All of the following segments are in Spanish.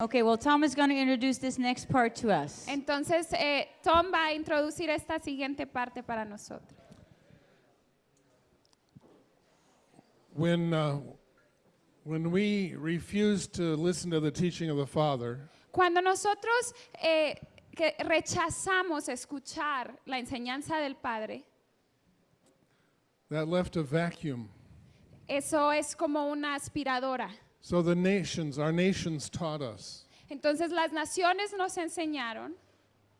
Okay, well, Tom is going to introduce this next part to us. Entonces, eh, Tom va a introducir esta siguiente parte para nosotros. When, uh, when we refuse to listen to the teaching of the Father, Cuando nosotros eh, que rechazamos escuchar la enseñanza del Padre, that left a vacuum. eso es como una aspiradora. So the nations, our nations taught us. Entonces las naciones nos enseñaron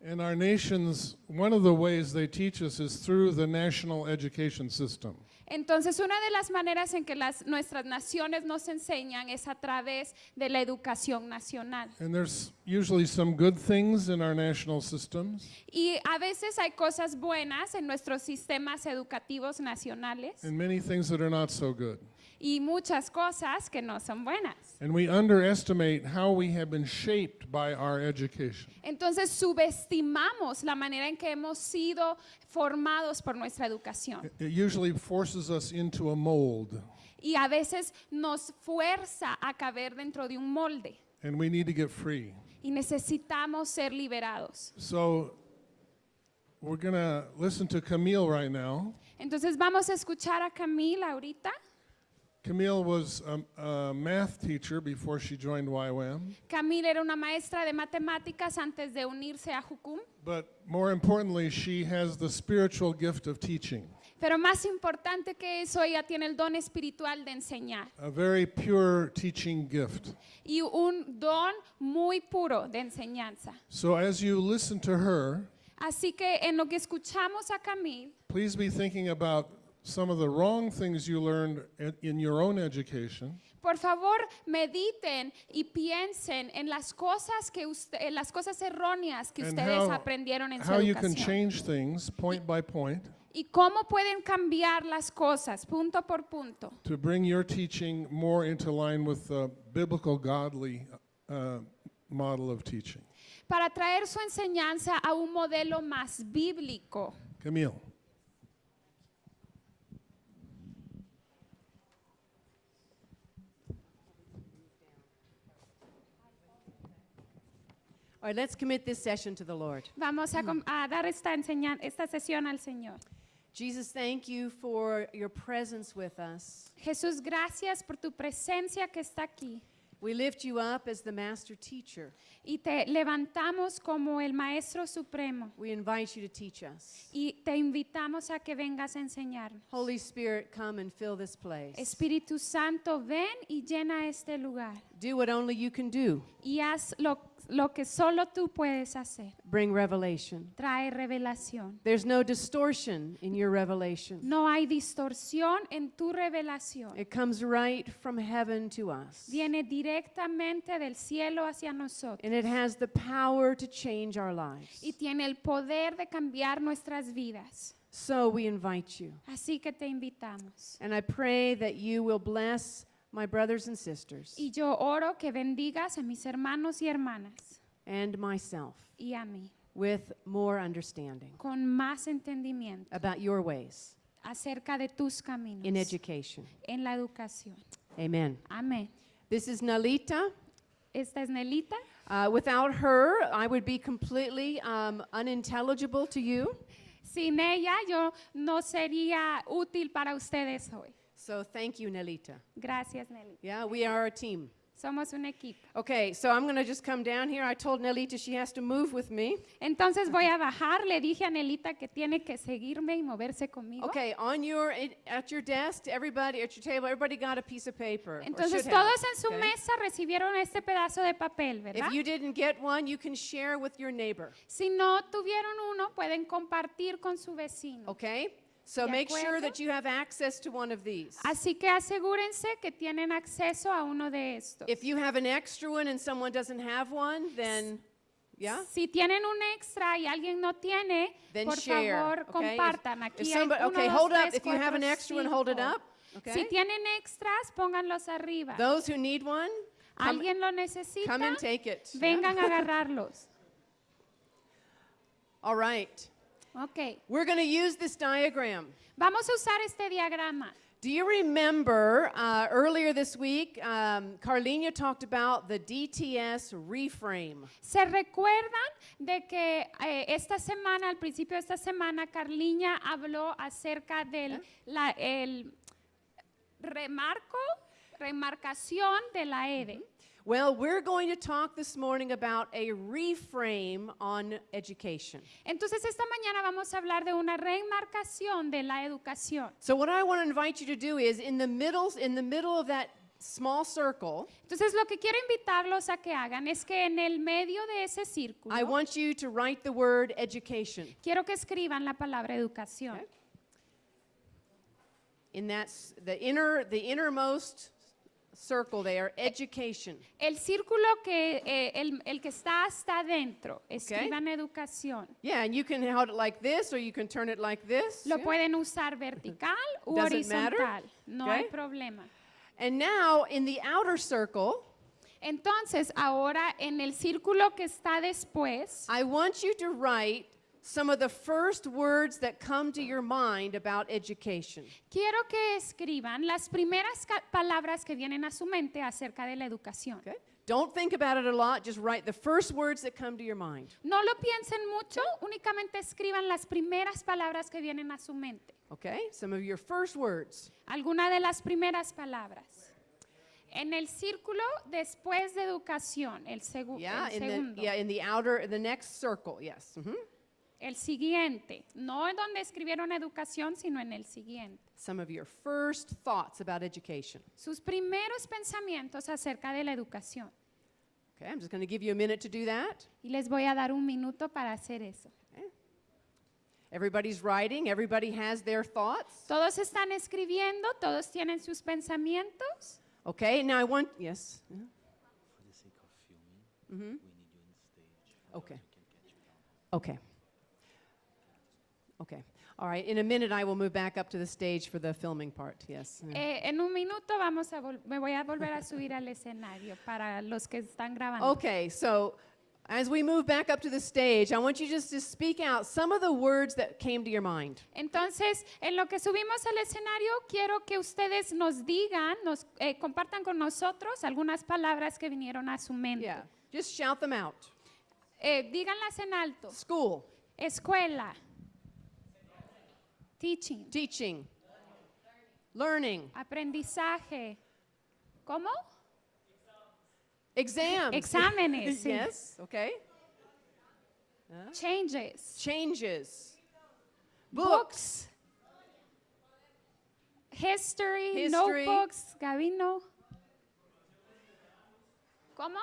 And our nations, one of the ways they teach us is through the national education system. Entonces, una de las maneras en que las, nuestras naciones nos enseñan es a través de la educación nacional. And there's usually some good things in our national systems Y a veces hay cosas buenas en nuestros sistemas educativos nacionales and many things that are not so good. Y muchas cosas que no son buenas. And we underestimate how we have been shaped by our education. Entonces subestimamos la manera en que hemos sido formados por nuestra educación. It- usually forces us into a mold, Y a veces nos fuerza a caber dentro de un molde and we need to get free. y necesitamos ser liberados. So we're going to listen to Camille right now. Entonces vamos a escuchar a Camila ahorita. Camille was a, a math teacher before she joined YWAM, Camila era una maestra de matemáticas antes de unirse a Jucum, but more importantly, she has the spiritual gift of teaching, pero más importante que eso, ella tiene el don espiritual de enseñar a very pure teaching gift. y un don muy puro de enseñanza. So as you listen to her, Así que en lo que escuchamos a Camille, please be thinking about some of the wrong things you learned in- your own education por favor mediten y piensen en las cosas que usted, en las cosas erróneas que and ustedes how, aprendieron en su how you can educación change things point by point y cómo pueden cambiar las cosas punto por punto to bring your teaching more into line with the biblical godly uh, model of teaching. para traer su enseñanza a un modelo más bíblico. Camille. All right, let's commit this session to the Lord. Vamos a, a dar esta, esta sesión al Señor. Jesus, thank you for your presence with us. Jesús, gracias por tu presencia que está aquí. We lift you up as the master teacher. Y te levantamos como el Maestro Supremo. We invite you to teach us. Y te invitamos a que vengas a enseñarnos. Holy Spirit, come and fill this place. Espíritu Santo, ven y llena este lugar. Do what only you can do. Y haz lo, lo que solo tú puedes hacer. Bring revelation. Trae revelación. There's no distortion in your revelation. No hay distorsión en tu revelación. It comes right from heaven to us. Viene directamente del cielo hacia nosotros. And it has the power to change our lives. Y tiene el poder de cambiar nuestras vidas. So we invite you. Así que te invitamos. And I pray that you will bless my brothers and sisters Y yo oro que bendigas a mis hermanos y hermanas and myself y a mí with more understanding con más entendimiento about your ways acerca de tus caminos in education. en la educación. Amen. Amén. This is Nalita. Esta es Nelita. Uh, without her, I would be completely um, unintelligible to you. Sin ella yo no sería útil para ustedes hoy. So thank you, Nelita. Gracias, Nelita. Yeah, we are a team. Somos un equipo. Okay, so I'm going to just come down here. I told Nelita she has to move with me. Entonces voy a bajar. Le dije a Nelita que tiene que seguirme y moverse conmigo. Okay, on your at your desk, everybody at your table, everybody got a piece of paper. Entonces should have, todos en su okay? mesa recibieron este pedazo de papel, ¿verdad? If you didn't get one, you can share with your neighbor. Si no tuvieron uno, pueden compartir con su vecino. Okay? So ¿De make sure that you have access to one of these. Así que asegúrense que tienen acceso a uno de estos. If you have an extra one and someone doesn't have one, then yeah? Si tienen un extra y alguien no tiene, Then por share. favor, okay? If- compartan. if Aquí hay somebody- uno, okay, dos, hold up. tres, If you have an extra one, hold it up. Okay? Si tienen extras, pónganlos arriba. Those who need one, come, ¿Alguien lo necesita? come and take it. yeah? Vengan a agarrarlos. All right. Ok. We're going to use this diagram Vamos a usar este diagrama Do you remember uh, earlier this week, um, Carlina talked about the DTS reframe? ¿Se recuerdan de que eh, esta semana, al principio de esta semana, Carliña habló acerca del la- el remarco, remarcación de la EDE? Well, we're going to talk this morning about a reframe on education. Entonces esta mañana vamos a hablar de una remarcación de la educación. So what I want to invite you to do is in the middle in the middle of that small circle, Entonces lo que quiero invitarlos a que hagan es que en el medio de ese círculo I want you to write the word education. quiero que escriban la palabra educación. Okay. In that the inner the innermost circle there, education. El círculo que eh, el, el que está hasta adentro, escriban educación. Yeah, and you can hold it like this or you can turn it like this. Lo yeah. pueden usar vertical u Doesn't matter. horizontal, no hay Okay. problema. And now in the outer circle, Entonces, ahora en el círculo que está después, I want you to write some of the first words that come to your mind about education. quiero que escriban las primeras palabras que vienen a su mente acerca de la educación. Okay? Don't think about it a lot, just write the first words that come to your mind. No lo piensen mucho, únicamente escriban las primeras palabras que vienen a su mente. Okay? Some of your first words. Alguna de las primeras palabras. En el círculo después de educación, el, segu- Yeah, el in the, yeah, in the outer, the next circle, yes. mhm. El siguiente, no en donde escribieron educación, sino en el siguiente. Some of your first thoughts about education. Sus primeros pensamientos acerca de la educación. Okay, I'm just going to give you a minute to do that. Y les voy a dar un minuto para hacer eso. Everybody's writing, everybody has their thoughts. Todos están escribiendo, todos tienen sus pensamientos. Okay, now I want, yes. yeah. Mhm. Okay. Okay. Okay. All right, in a minute I will move back up to the stage for the filming part, yes. Eh, en un minuto vamos a me voy a volver a subir al escenario para los que están grabando. Okay, so as we move back up to the stage, I want you just to speak out some of the words that came to your mind. Entonces, en lo que subimos al escenario, quiero que ustedes nos digan, nos eh, compartan con nosotros algunas palabras que vinieron a su mente. Yeah, just shout them out. Eh, díganlas en alto. School, Escuela. Teaching. teaching, learning, Aprendizaje. ¿Cómo? exams. Exámenes. sí. yes, okay. Changes. Changes, Books. History, History. notebooks, Gabino. ¿Cómo?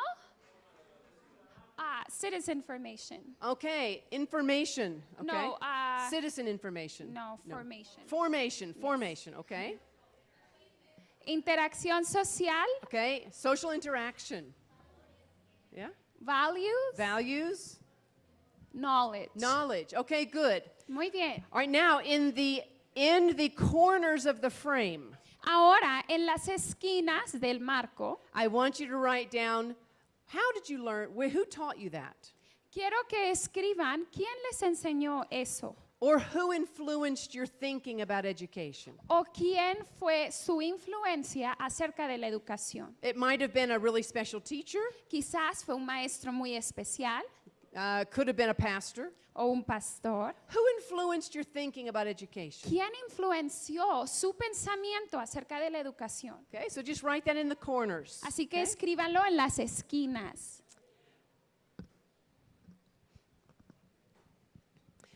Ah, citizen information. Okay, information. Okay. No, uh, Citizen information. no, formation. Formation, formation, okay. Interacción social, Okay, social interaction. Yeah. values, Values, knowledge. knowledge. Okay, good. Muy bien. All right, now in the in the corners of the frame, Ahora, en las esquinas del marco, I want you to write down how did you learn who taught you that? quiero que escriban quién les enseñó eso Or who influenced your thinking about education? o quién fue su influencia acerca de la educación. It might have been a really special teacher, Quizás fue un maestro muy especial uh, could have been a pastor. o un pastor. Who influenced your thinking about education? ¿Quién influenció su pensamiento acerca de la educación? Okay, so just write that in the corners. Así que okay? escríbanlo en las esquinas.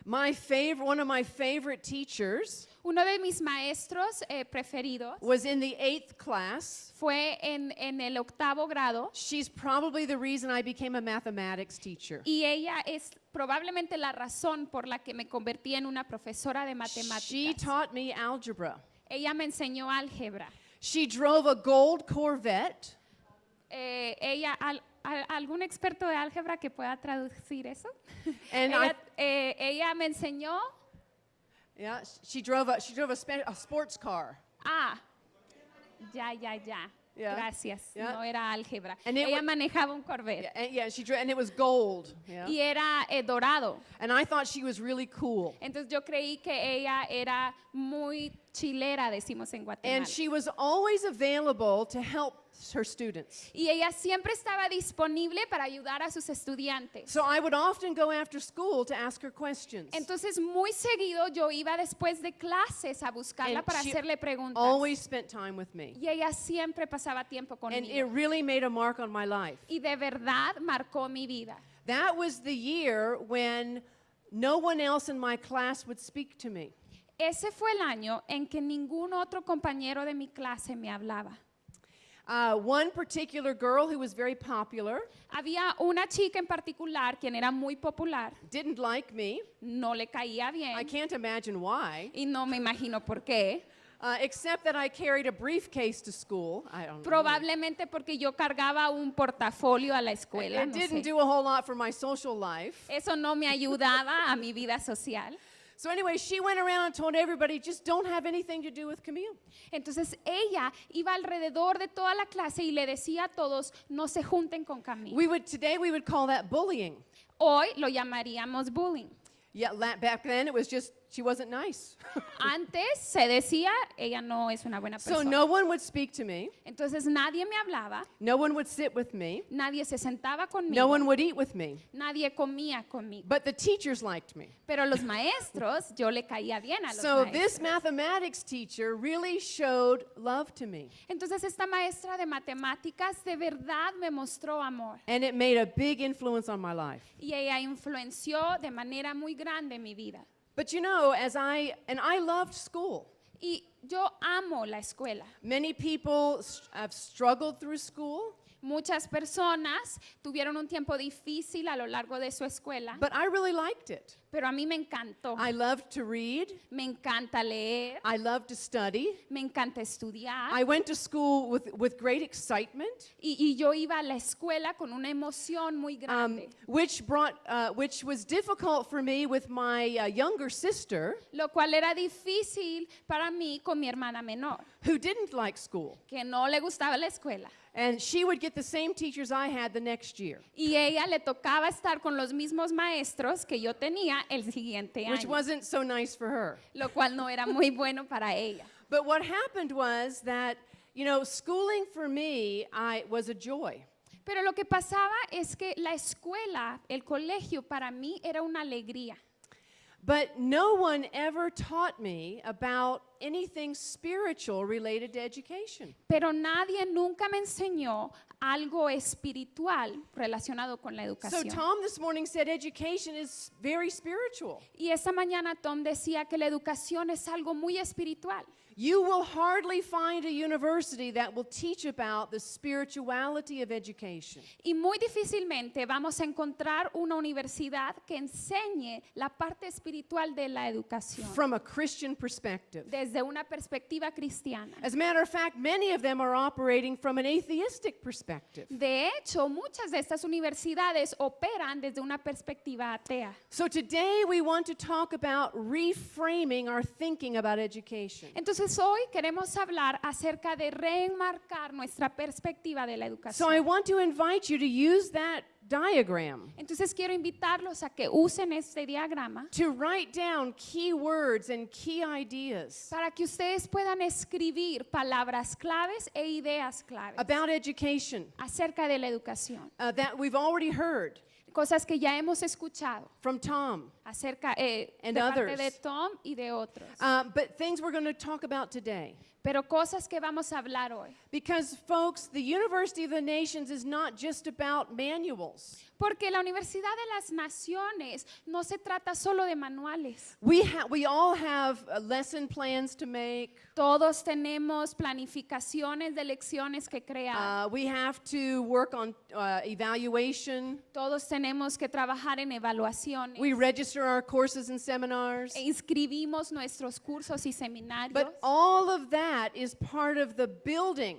My favorite, one of my favorite teachers Uno de mis maestros eh, preferidos was in the eighth class. fue en, en el octavo grado She's probably the reason I became a mathematics teacher. y ella es probablemente la razón por la que me convertí en una profesora de She matemáticas. taught me algebra. Ella me enseñó álgebra. She drove a gold Corvette. Eh, ella, al- al- ¿algún experto de álgebra que pueda traducir eso? And ella, I, eh, ella me enseñó, yeah, she drove a she drove a, a sports car. ah, ya, ya, ya. Yeah. Gracias. Yeah. No era álgebra. And Ella manejaba un Corvette Yeah, and, yeah, she and it was gold. Yeah. y era eh, dorado. And I thought she was really cool. Entonces yo creí que ella era muy chilera, decimos en Guatemala. And she was always available to help her students. y ella siempre estaba disponible para ayudar a sus estudiantes. So I would often go after school to ask her questions. Entonces, muy seguido yo iba después de clases a buscarla And para she hacerle preguntas. Always spent time with me. Y ella siempre pasaba tiempo And it conmigo. really made a mark on my life. Y de verdad marcó mi vida. That was the year when no one else in my class would speak to me. Ese fue el año en que ningún otro compañero de mi clase me hablaba. Uh, one particular girl who was very popular Había una chica en particular quien era muy popular, didn't like me. no le caía I bien can't imagine why, y no me imagino por qué. uh, except that I carried a briefcase to school. I don't know. Probablemente porque yo cargaba un portafolio a la escuela. It no didn't sé. do a whole lot for my social life. Eso no me ayudaba a mi vida social. So anyway, she went around and told everybody, just don't have anything to do with Camille. Entonces ella iba alrededor de toda la clase y le decía a todos, no se junten con Camila. We would today we would call that bullying. Hoy lo llamaríamos bullying. Yeah, back then it was just she wasn't nice. Antes se decía, ella no es una buena so persona. no one would speak to me. Entonces nadie me hablaba, No one would sit with me. nadie se sentaba conmigo, No one would eat with me. nadie comía conmigo. But the teachers liked me. Pero los maestros, yo le caía bien a los So maestros. this mathematics teacher really showed love to me. Entonces esta maestra de matemáticas de verdad me mostró amor And it made a big influence on my life. y ella influenció de manera muy grande mi vida. But you know, as I and I loved school. Y yo amo la escuela. Many people have struggled through school, Muchas personas tuvieron un tiempo difícil a lo largo de su escuela, but I really liked it. pero a mí me encantó. I loved to read. Me encanta leer, I loved to study. me encanta estudiar. I went to school with, with great excitement, Y, y yo iba a la escuela con una emoción muy um, grande, which brought, uh, which was difficult for me with my uh, younger sister, lo cual era difícil para mí con mi hermana menor, who didn't like school, que no le gustaba la escuela. And she would get the same teachers I had the next year, Y ella le tocaba estar con los mismos maestros que yo tenía el siguiente which año, wasn't so nice for her. lo cual no era muy bueno para ella. But what happened was that, you know, schooling for me, I was a joy. Pero lo que pasaba es que la escuela, el colegio para mí era una alegría. But no one ever taught me about anything spiritual related to education. Pero nadie nunca me enseñó algo espiritual relacionado con la So educación. Tom this morning said education is very spiritual. Y esta mañana Tom decía que la educación es algo muy espiritual. You will hardly find a university that will teach about the spirituality of education. Y muy difícilmente vamos a encontrar una universidad que enseñe la parte espiritual de la educación from a Christian perspective. desde una perspectiva cristiana. As a matter of fact, many of them are operating from an atheistic perspective. De hecho, muchas de estas universidades operan desde una perspectiva atea. So today we want to talk about reframing our thinking about education. Entonces hoy queremos hablar acerca de reenmarcar nuestra perspectiva de la So I educación. want to invite you to use that diagram Entonces quiero invitarlos a que usen este diagrama to write down key words and key ideas para que ustedes puedan escribir palabras claves e ideas claves about education acerca de la educación. uh, that we've already heard Cosas que ya hemos escuchado from Tom, acerca eh, And de parte others. de Tom y de otros. uh, but things we're going to talk about today. Pero cosas que vamos a hablar hoy. Because, folks, the University of the Nations is not just about manuals. Porque la Universidad de las Naciones no se trata solo de manuales. We, we all have uh, lesson plans to make. Todos tenemos planificaciones de lecciones que crear. Uh, we have to work on uh, evaluation. Todos tenemos que trabajar en evaluaciones. We register our courses and seminars. e inscribimos nuestros cursos y seminarios. But all of that is part of the building.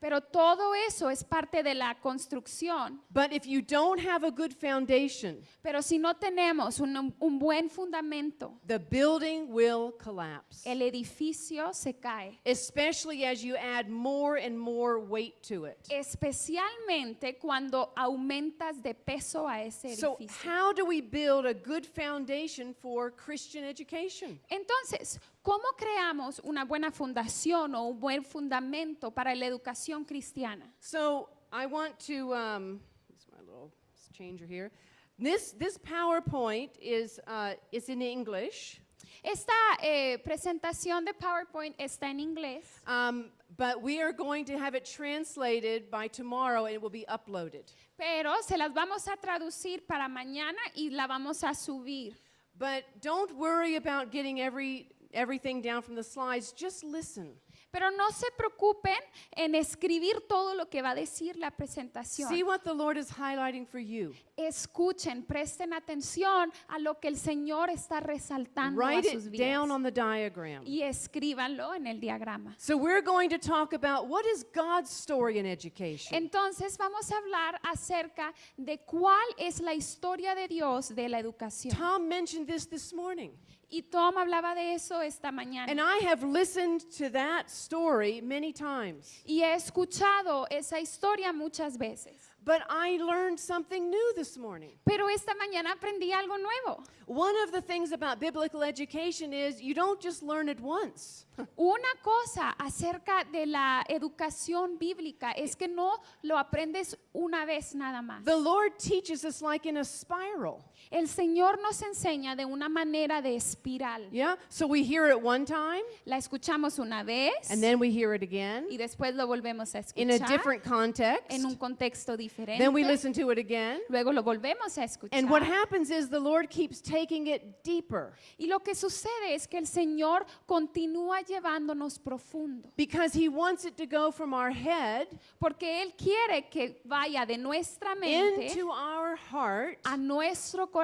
Pero todo eso es parte de la construcción. But if you don't have a good foundation, Pero si no tenemos un, un buen fundamento, the building will collapse. el edificio se cae. Especially as you add more and more weight to it. Especialmente cuando aumentas de peso a ese So, edificio. how do we build a good foundation for Christian education? Entonces, ¿cómo creamos una buena fundación o un buen fundamento para la educación cristiana? So I want to, um, this is my little changer here. This, this PowerPoint is, uh, is in English, Esta eh, presentación de PowerPoint está en inglés, um, but we are going to have it translated by tomorrow and it will be uploaded. pero se las vamos a traducir para mañana y la vamos a subir. But don't worry about getting every, everything down from the slides, just listen. Pero no se preocupen en escribir todo lo que va a decir la presentación. See what the Lord is highlighting for you. Escuchen, presten atención a lo que el Señor está resaltando a Write sus it down on the diagram. y escríbanlo en el diagrama. So we're going to talk about what is God's story in education. Entonces vamos a hablar acerca de cuál es la historia de Dios de la educación. Tom mentioned this this morning. Y Tom hablaba de eso esta mañana. And I have listened to that story many times. y he escuchado esa historia muchas veces. But I learned something new this morning. Pero esta mañana aprendí algo nuevo. One of the things about biblical education is you don't just learn it once. Una cosa acerca de la educación bíblica es que no lo aprendes una vez nada más. The Lord teaches us like in a spiral. El Señor nos enseña de una manera de espiral. Yeah? So we hear it one time La escuchamos una vez and then we hear it again y después lo volvemos a in a escuchar different context. en un contexto diferente. Then we listen to it again. Luego lo volvemos a And what escuchar. happens is the Lord keeps taking it deeper Y lo que sucede es que el Señor continúa llevándonos profundo, because He wants it to go from our head porque Él quiere que vaya de nuestra mente into our heart a nuestro corazón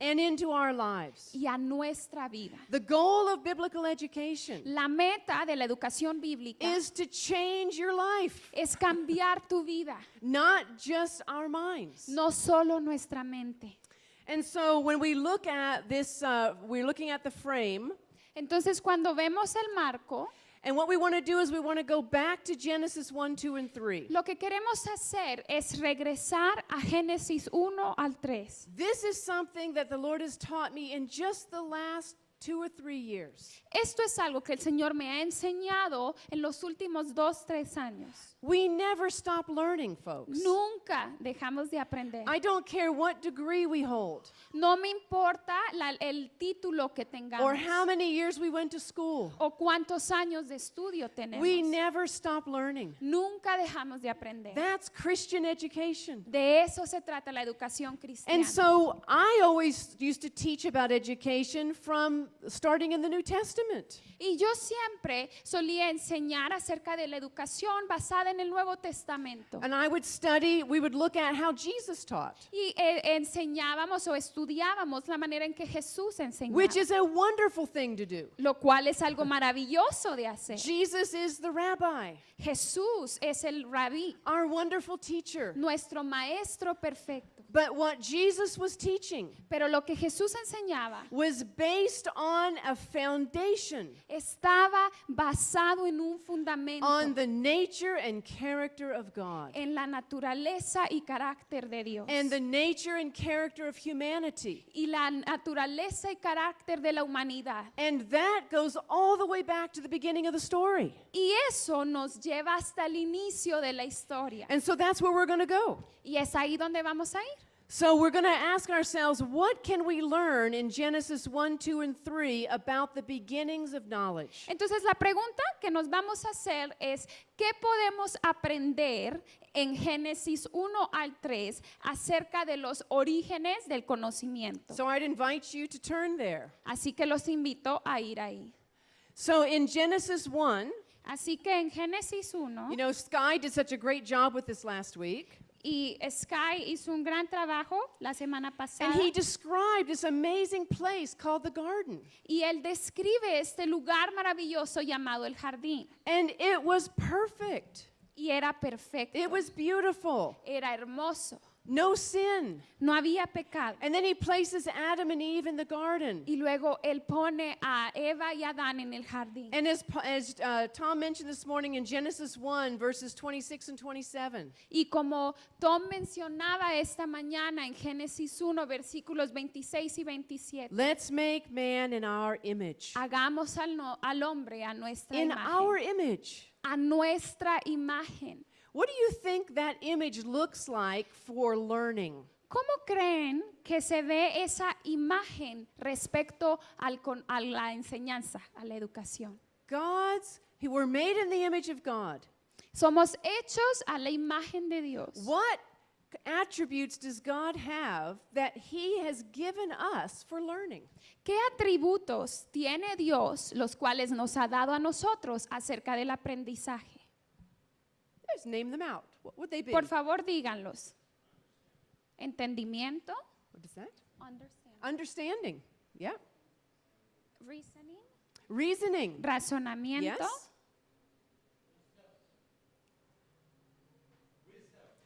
and into our lives. y a nuestra vida. The goal of biblical education La meta de la educación bíblica is to change your life, es cambiar tu vida, not just our minds. no solo nuestra mente. And so when we look at this, uh, we're looking at the frame. Entonces, cuando vemos el marco, And what we want to do is we want to go back to Genesis 1, 2, and 3. lo que queremos hacer es regresar a Génesis 1 al 3. This is something that the Lord has taught me in just the last two or three years. Esto es algo que el Señor me ha enseñado en los últimos dos, tres años. We never stop learning, folks. Nunca dejamos de aprender. I don't care what degree we hold No me importa la- el título que tengamos or how many years we went to school. o cuántos años de estudio tenemos. We never stop learning. Nunca dejamos de aprender. That's Christian education. De eso se trata la educación cristiana. And so I always used to teach about education from starting in the New Testament. y yo siempre solía enseñar acerca de la educación basada en el Nuevo Testamento. And I would study, we would look at how Jesus taught, Y eh, enseñábamos o estudiábamos la manera en que Jesús enseñaba. which is a wonderful thing to do. lo cual es algo maravilloso de hacer. Jesus is the rabbi, Jesús es el rabí, our wonderful teacher. nuestro maestro perfecto. But what Jesus was teaching Pero lo que Jesús enseñaba was based on a foundation estaba basado en un fundamento, on the nature and character of God en la naturaleza y carácter de Dios. and the nature and character of humanity. y la naturaleza y carácter de la humanidad. And that goes all the way back to the beginning of the story. Y eso nos lleva hasta el inicio de la historia. And so that's where we're going to go. Y es ahí donde vamos a ir. So we're going to ask ourselves what can we learn in Genesis 1, 2, and 3 about the beginnings of knowledge? Entonces la pregunta que nos vamos a hacer es, ¿qué podemos aprender en Génesis 1 al 3 acerca de los orígenes del conocimiento? So I'd invite you to turn there. Así que los invito a ir ahí. So in Genesis 1, Así que en Génesis 1, you know, Sky did such a great job with this last week. Y Sky hizo un gran trabajo la semana pasada. And he described this amazing place called the garden. Y él describe este lugar maravilloso llamado el jardín. And it was perfect. Y era perfecto. It was beautiful. era hermoso. No sin. no había pecado. And then he places Adam and Eve in the garden. Y luego él pone a Eva y Adán en el jardín. And as, as uh, Tom mentioned this morning in Genesis 1, verses 26 and 27, Y como Tom mencionaba esta mañana en Génesis 1, versículos 26 y 27, let's make man in our image. hagamos al, no- al hombre a nuestra In our imagen. image. A nuestra imagen. What do you think that image looks like for learning? ¿Cómo creen que se ve esa imagen respecto al con- a la enseñanza, a la educación? God's, he- we're made in the image of God. Somos hechos a la imagen de Dios. What attributes does God have that he has given us for learning? ¿Qué atributos tiene Dios los cuales nos ha dado a nosotros acerca del aprendizaje? Just name them out. What would they be? Por favor, díganlos. Entendimiento. What is that? Understanding. Understanding. Yeah. Reasoning. Reasoning. Razonamiento. Yes.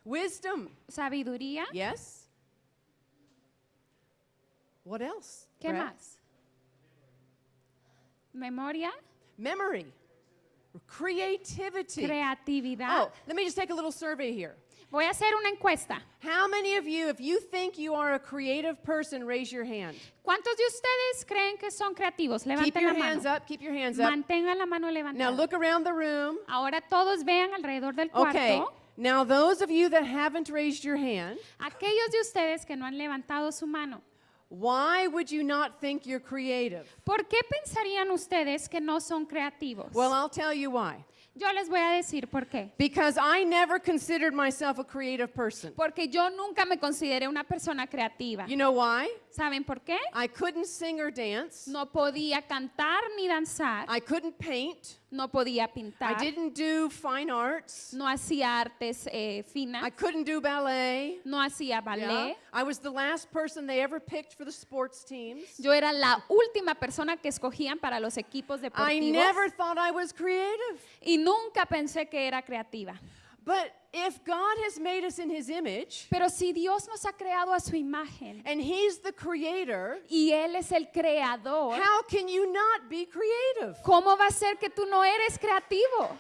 Wisdom. Sabiduría. Yes. What else? ¿Qué Brad? más? Memoria. Memory. Creativity. Creatividad. Oh, let me just take a little survey here. Voy a hacer una encuesta. How many of you, if you think you are a creative person, raise your hand? ¿Cuántos de ustedes creen que son creativos? Keep Levanten your la hands mano. up. Keep your hands up. Mantengan la mano Now levantada. look around the room. Ahora todos vean alrededor del Okay. cuarto. Now, those of you that haven't raised your hand, Aquellos de ustedes que no han levantado su mano. Why would you not think you're creative? ¿Por qué pensarían ustedes que no son creativos? Well, I'll tell you why. Yo les voy a decir por qué. Because I never considered myself a creative person. Porque yo nunca me consideré una persona creativa. You know why? ¿Saben por qué? I couldn't sing or dance. No podía cantar ni danzar. I couldn't paint. No podía I pintar. didn't do fine arts. No hacía artes eh, I finas. couldn't do ballet. No hacía Yeah. ballet. I was the last person they ever picked for the sports teams. Yo era la última persona que escogían para los equipos I deportivos. never thought I was creative. Y nunca pensé que era creativa. But if God has made us in his image Pero si Dios nos ha creado a su imagen and he's the creator, y Él es el creador, how can you not be creative? ¿cómo va a ser que tú no eres creativo?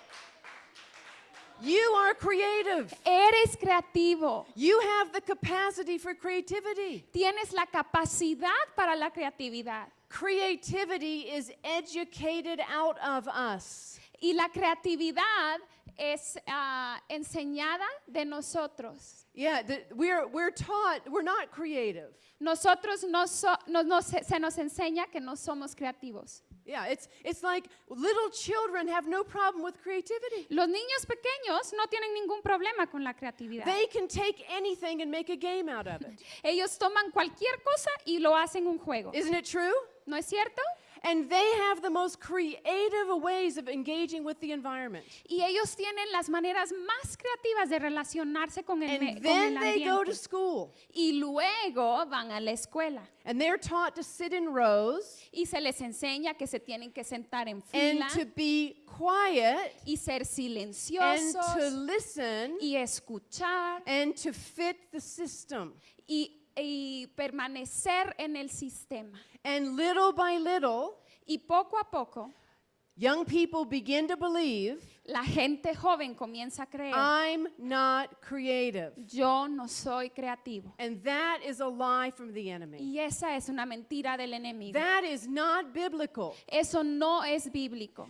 You are creative. Eres creativo. You have the capacity for creativity. Tienes la capacidad para la creatividad. Creativity is educated out of us. Y la creatividad es ah, enseñada de nosotros. Yeah, the, we're, we're taught we're not creative. Nosotros no, so- no- no se, se nos enseña que no somos creativos. Yeah, it's, it's like little children have no problem with creativity. Los niños pequeños no tienen ningún problema con la creatividad. They can take anything and make a game out of it. Ellos toman cualquier cosa y lo hacen un juego. Isn't it true? ¿No es cierto? And they have the most creative ways of engaging with the environment. Y ellos tienen las maneras más creativas de relacionarse con el, And con then el they go to ambiente. school Y luego van a la escuela and they're taught to sit in rows y se les enseña que se tienen que sentar en and fila to be quiet y ser and silenciosos to listen y escuchar and to fit the system. y, y permanecer en el sistema. And little by little, Y poco a poco young people begin to believe la gente joven comienza a creer, I'm not creative. yo no soy creativo. And that is a lie from the enemy. Y esa es una mentira del enemigo. That is not biblical. Eso no es bíblico.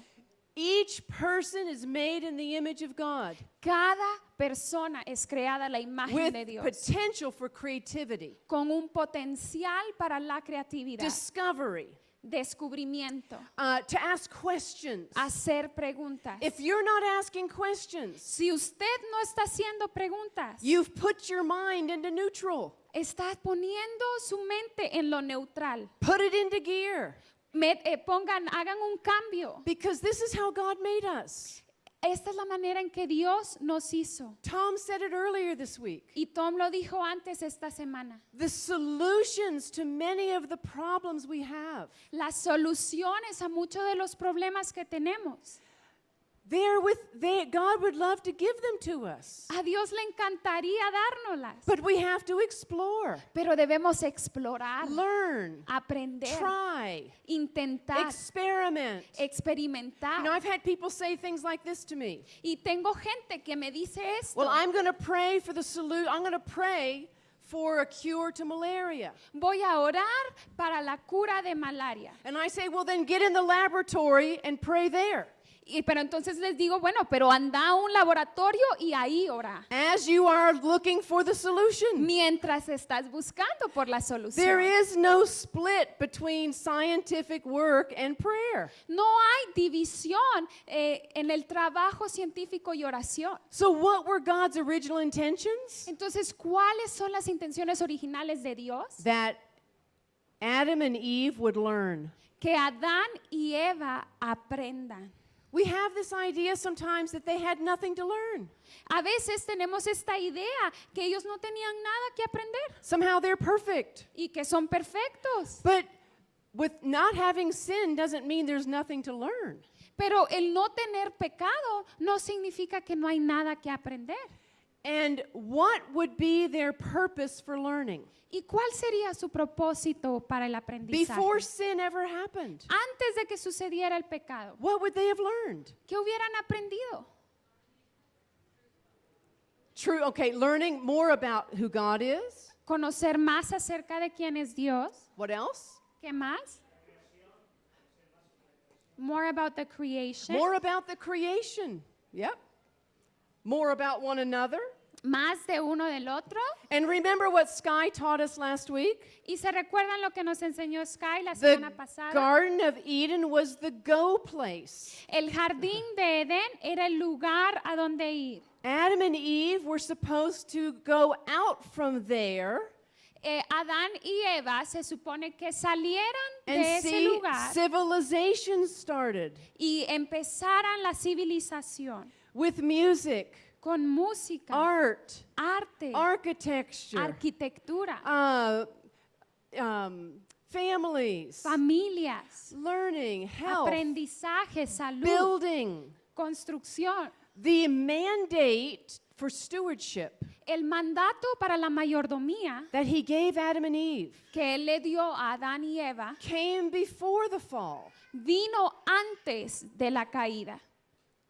Each person is made in the image of God Cada persona es creada a la imagen with de Dios potential for creativity, con un potencial para la creatividad, discovery, descubrimiento, uh, to ask questions. hacer preguntas. If you're not asking questions, Si usted no está haciendo preguntas, you've put your mind into neutral. está poniendo su mente en lo neutral. Put it into gear. Me- eh, pongan, hagan un cambio. Because this is how God made us. Esta es la manera en que Dios nos hizo. Tom said it earlier this week. Y Tom lo dijo antes esta semana. The solutions to many of the problems we have, Las soluciones a muchos de los problemas que tenemos, They're with they God would love to give them to us. A Dios le encantaría dárnoslas. But we have to explore, Pero debemos explorar, learn, aprender, try, intentar, experiment. experimentar. You know, I've had people say things like this to me. y tengo gente que me dice esto. Well, I'm going to pray for the salute. I'm going to pray for a cure to malaria. Voy a orar para la cura de malaria. And I say, well, then get in the laboratory and pray there. Y, pero entonces les digo, bueno, pero anda a un laboratorio y ahí ora. As you are looking for the solution. Mientras estás buscando por la solución. There is no split between scientific work and prayer. No hay división eh, en el trabajo científico y oración. So, what were God's original intentions? Entonces, ¿cuáles son las intenciones originales de Dios? That Adam and Eve would learn. Que Adán y Eva aprendan. We have this idea sometimes that they had nothing to learn. A veces tenemos esta idea que ellos no tenían nada que aprender Somehow they're perfect. y que son perfectos. But with not having sin doesn't mean there's nothing to learn. Pero el no tener pecado no significa que no hay nada que aprender. And what would be their purpose for learning? ¿Y cuál sería su propósito para el aprendizaje? Before sin ever happened, Antes de que sucediera el pecado, what would they have learned? ¿qué hubieran aprendido? True, okay, learning more about who God is. Conocer más acerca de quién es Dios. What else? ¿Qué más? More about the creation. More about the creation. Yep. More about one another. Más de uno del otro. And remember what Sky taught us last week? Y se recuerdan lo que nos enseñó Sky la The semana pasada. Garden of Eden was the go place. El jardín de Edén era el lugar a donde ir. Adam and Eve were supposed to go out from there Eh, Adán y Eva se supone que salieran de and ese see lugar civilization started y empezaran la civilización with music, con música, art, arte, architecture, arquitectura, uh, um, families, familias, learning, health, aprendizaje, salud, building. construcción. The mandate for stewardship El mandato para la mayordomía that he gave Adam and Eve que él le dio a Adán y Eva came before the fall. vino antes de la caída.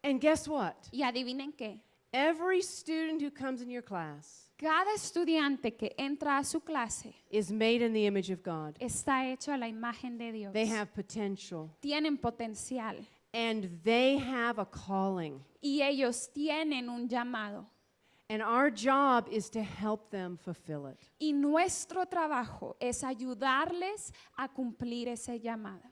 And guess what? Y adivinen qué, Every student who comes in your class cada estudiante que entra a su clase is made in the image of God. está hecho a la imagen de Dios. They have potential Tienen potencial and they have a calling. y ellos tienen un llamado. And our job is to help them fulfill it. Y nuestro trabajo es ayudarles a cumplir ese llamado.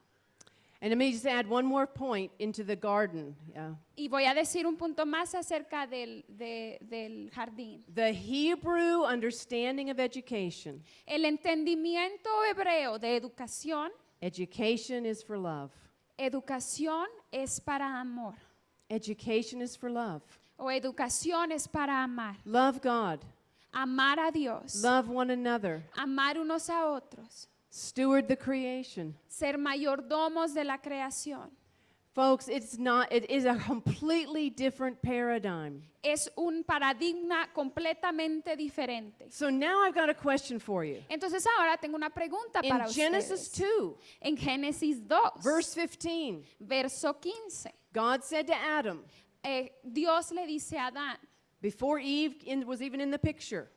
And let me just add one more point into the garden. Yeah. Y voy a decir un punto más acerca del, de- del jardín. The Hebrew understanding of education. El entendimiento hebreo de educación, Education is for love. educación es para amor Education is for love. o educación es para amar. Love God. Amar a Dios, Love one another. amar unos a otros, Steward the creation. ser mayordomos de la creación. Folks, it's not, it is a completely different paradigm. Es un paradigma completamente diferente. So now I've got a question for you. Entonces ahora tengo una pregunta In para Genesis ustedes. 2, En Génesis 2, verse 15, verso 15, God said to Adam, eh, Dios le dice a Adán, before Eve in, was even in the picture,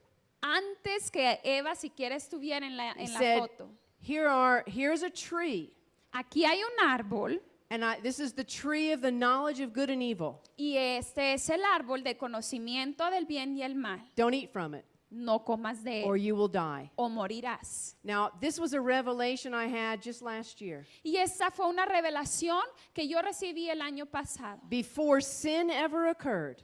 antes que Eva siquiera estuviera en la, en la said, foto, Here are, here's a tree, aquí hay un árbol and I, this is the tree of the knowledge of good and evil. y este es el árbol de conocimiento del bien y el mal. Don't eat from it, No comas de or you will die. o morirás. Now, this was a revelation I had just last year. Y esa fue una revelación que yo recibí el año pasado. Before sin ever occurred,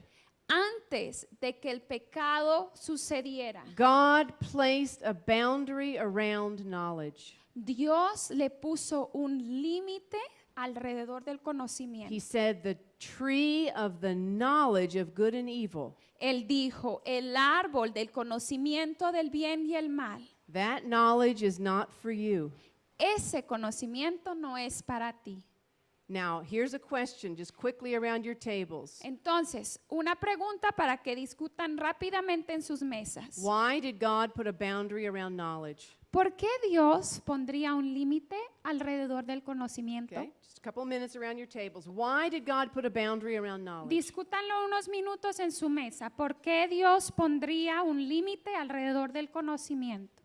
Antes de que el pecado sucediera, God placed a boundary around knowledge. Dios le puso un límite alrededor del He conocimiento. said, The tree of the knowledge of good and evil, Él dijo, el árbol del conocimiento del bien y el mal. that knowledge is not for you. Ese conocimiento no es para ti. Now, here's a question just quickly around your tables. Entonces, una pregunta para que discutan rápidamente en sus mesas. Why did God put a boundary around knowledge? ¿Por qué Dios pondría un límite alrededor del conocimiento? Okay, just a couple minutes around your tables. Why did God put a boundary around knowledge? Discútanlo unos minutos en su mesa. ¿Por qué Dios pondría un límite alrededor del conocimiento?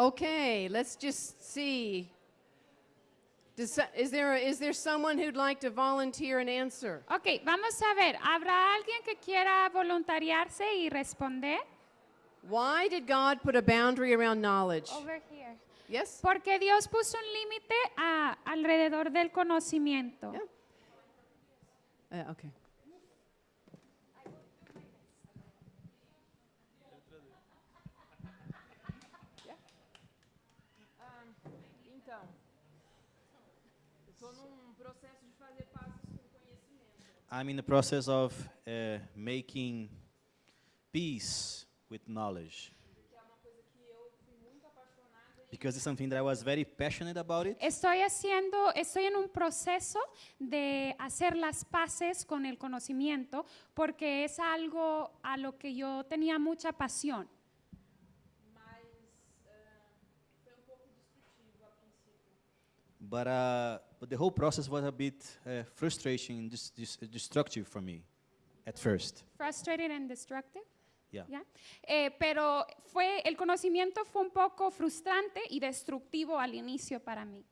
Okay, let's just see. Does, is, there, is there someone who'd like to volunteer an answer? Ok, vamos a ver. ¿Habrá alguien que quiera voluntariarse y responder? Why did God put a boundary around knowledge? Over here. Yes? Porque Dios puso un límite a- alrededor del conocimiento. Yeah. Uh, okay. I'm in the process of uh, making peace with knowledge because it's something that I was very passionate about it. Estoy haciendo, estoy en un proceso de hacer las paces con el conocimiento porque es algo a lo que yo tenía mucha pasión. mas ah, foi um pouco destrutivo a princípio. But, uh, but the whole process was a bit uh, frustrating and dis- dis- destructive for me at first. Frustrated and destructive. Yeah. Eh, pero fue, el conocimiento fue un poco frustrante y destructivo al inicio para mí.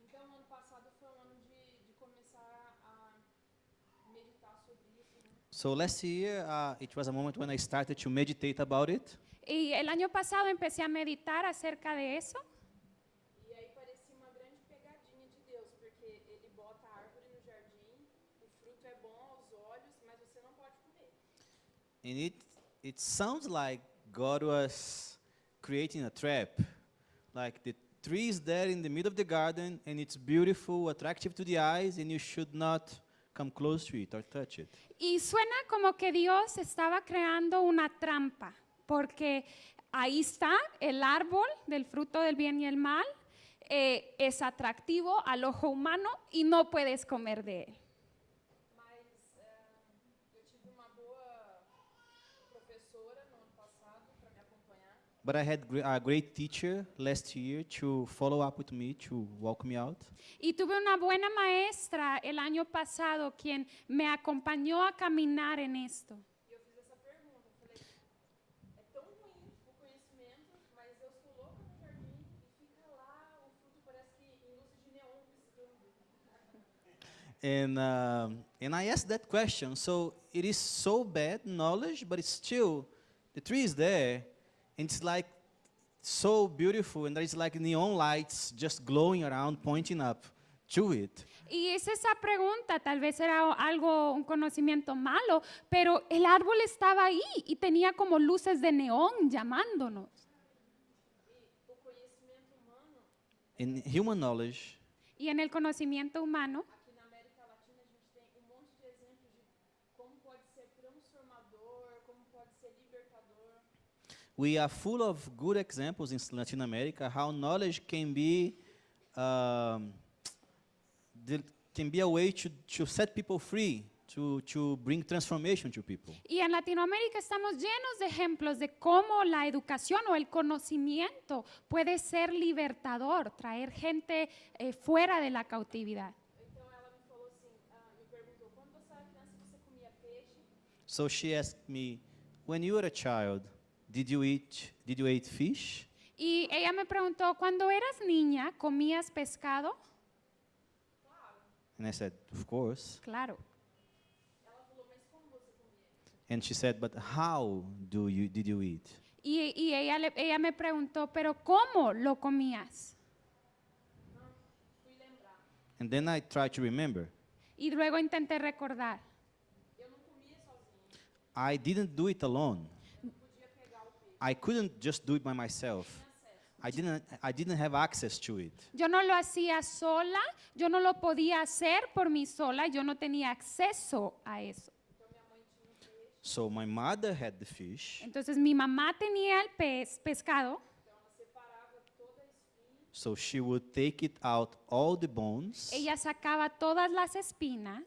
Então, ano passado foi um ano de, de começar a meditar sobre isso. Né? So last year, uh, it was a moment when I started to meditate about it. Y el año pasado empecé a meditar acerca de eso And it, it sounds like God was creating a trap. Like the tree is there in the middle of the garden and it's beautiful, attractive to the eyes, and you should not come close to it or touch it. Y suena como que Dios estaba creando una trampa, porque ahí está el árbol del fruto del bien y el mal, eh, es atractivo al ojo humano y no puedes comer de él. But I had a great teacher last year to follow up with me, to walk me out. Y tuve una buena maestra el año pasado quien me acompañó a caminar en esto. E eu fiz essa pergunta. Falei, é tão ruim o conhecimento, mas Deus coloca no jardim e fica lá, o fruto parece que em luzes de neon piscando. And, um, and I asked that question. So it is so bad knowledge, but it's still, the tree is there, and it's like so beautiful, and there's like neon lights just glowing around, pointing up to it. Y es esa pregunta, tal vez era algo, un conocimiento malo, pero el árbol estaba ahí y tenía como luces de neón llamándonos. In human knowledge, Y en el conocimiento humano, aqui na América Latina, a gente tem um monte de exemplos de como pode ser transformador, como pode ser libertador. We are full of good examples in Latin America how knowledge can be um, can be a way to, to set people free, to, to bring transformation to people. y en Latinoamérica estamos llenos de ejemplos de cómo la educación o el conocimiento puede ser libertador, traer gente eh, fuera de la cautividad. So she asked me, when you were a child, did you eat, did you eat fish? Y ella me preguntó, cuando eras niña, ¿comías pescado? And I said, of course. Claro. Ela falou, mas como você comia? And she said, but how do you, did you eat? Y, y ella, le- ella me preguntó, ¿pero cómo lo comías? And then I tried to remember. Y luego intenté recordar. Eu não comia. I didn't do it alone. I couldn't just do it by myself. I didn't, I didn't have access to it. Yo no lo hacía sola, yo no lo podía hacer por mí sola, yo no tenía acceso a eso. So my mother had the fish, Entonces mi mamá tenía el pez, pescado, so she would take it out all the bones ella sacaba todas las espinas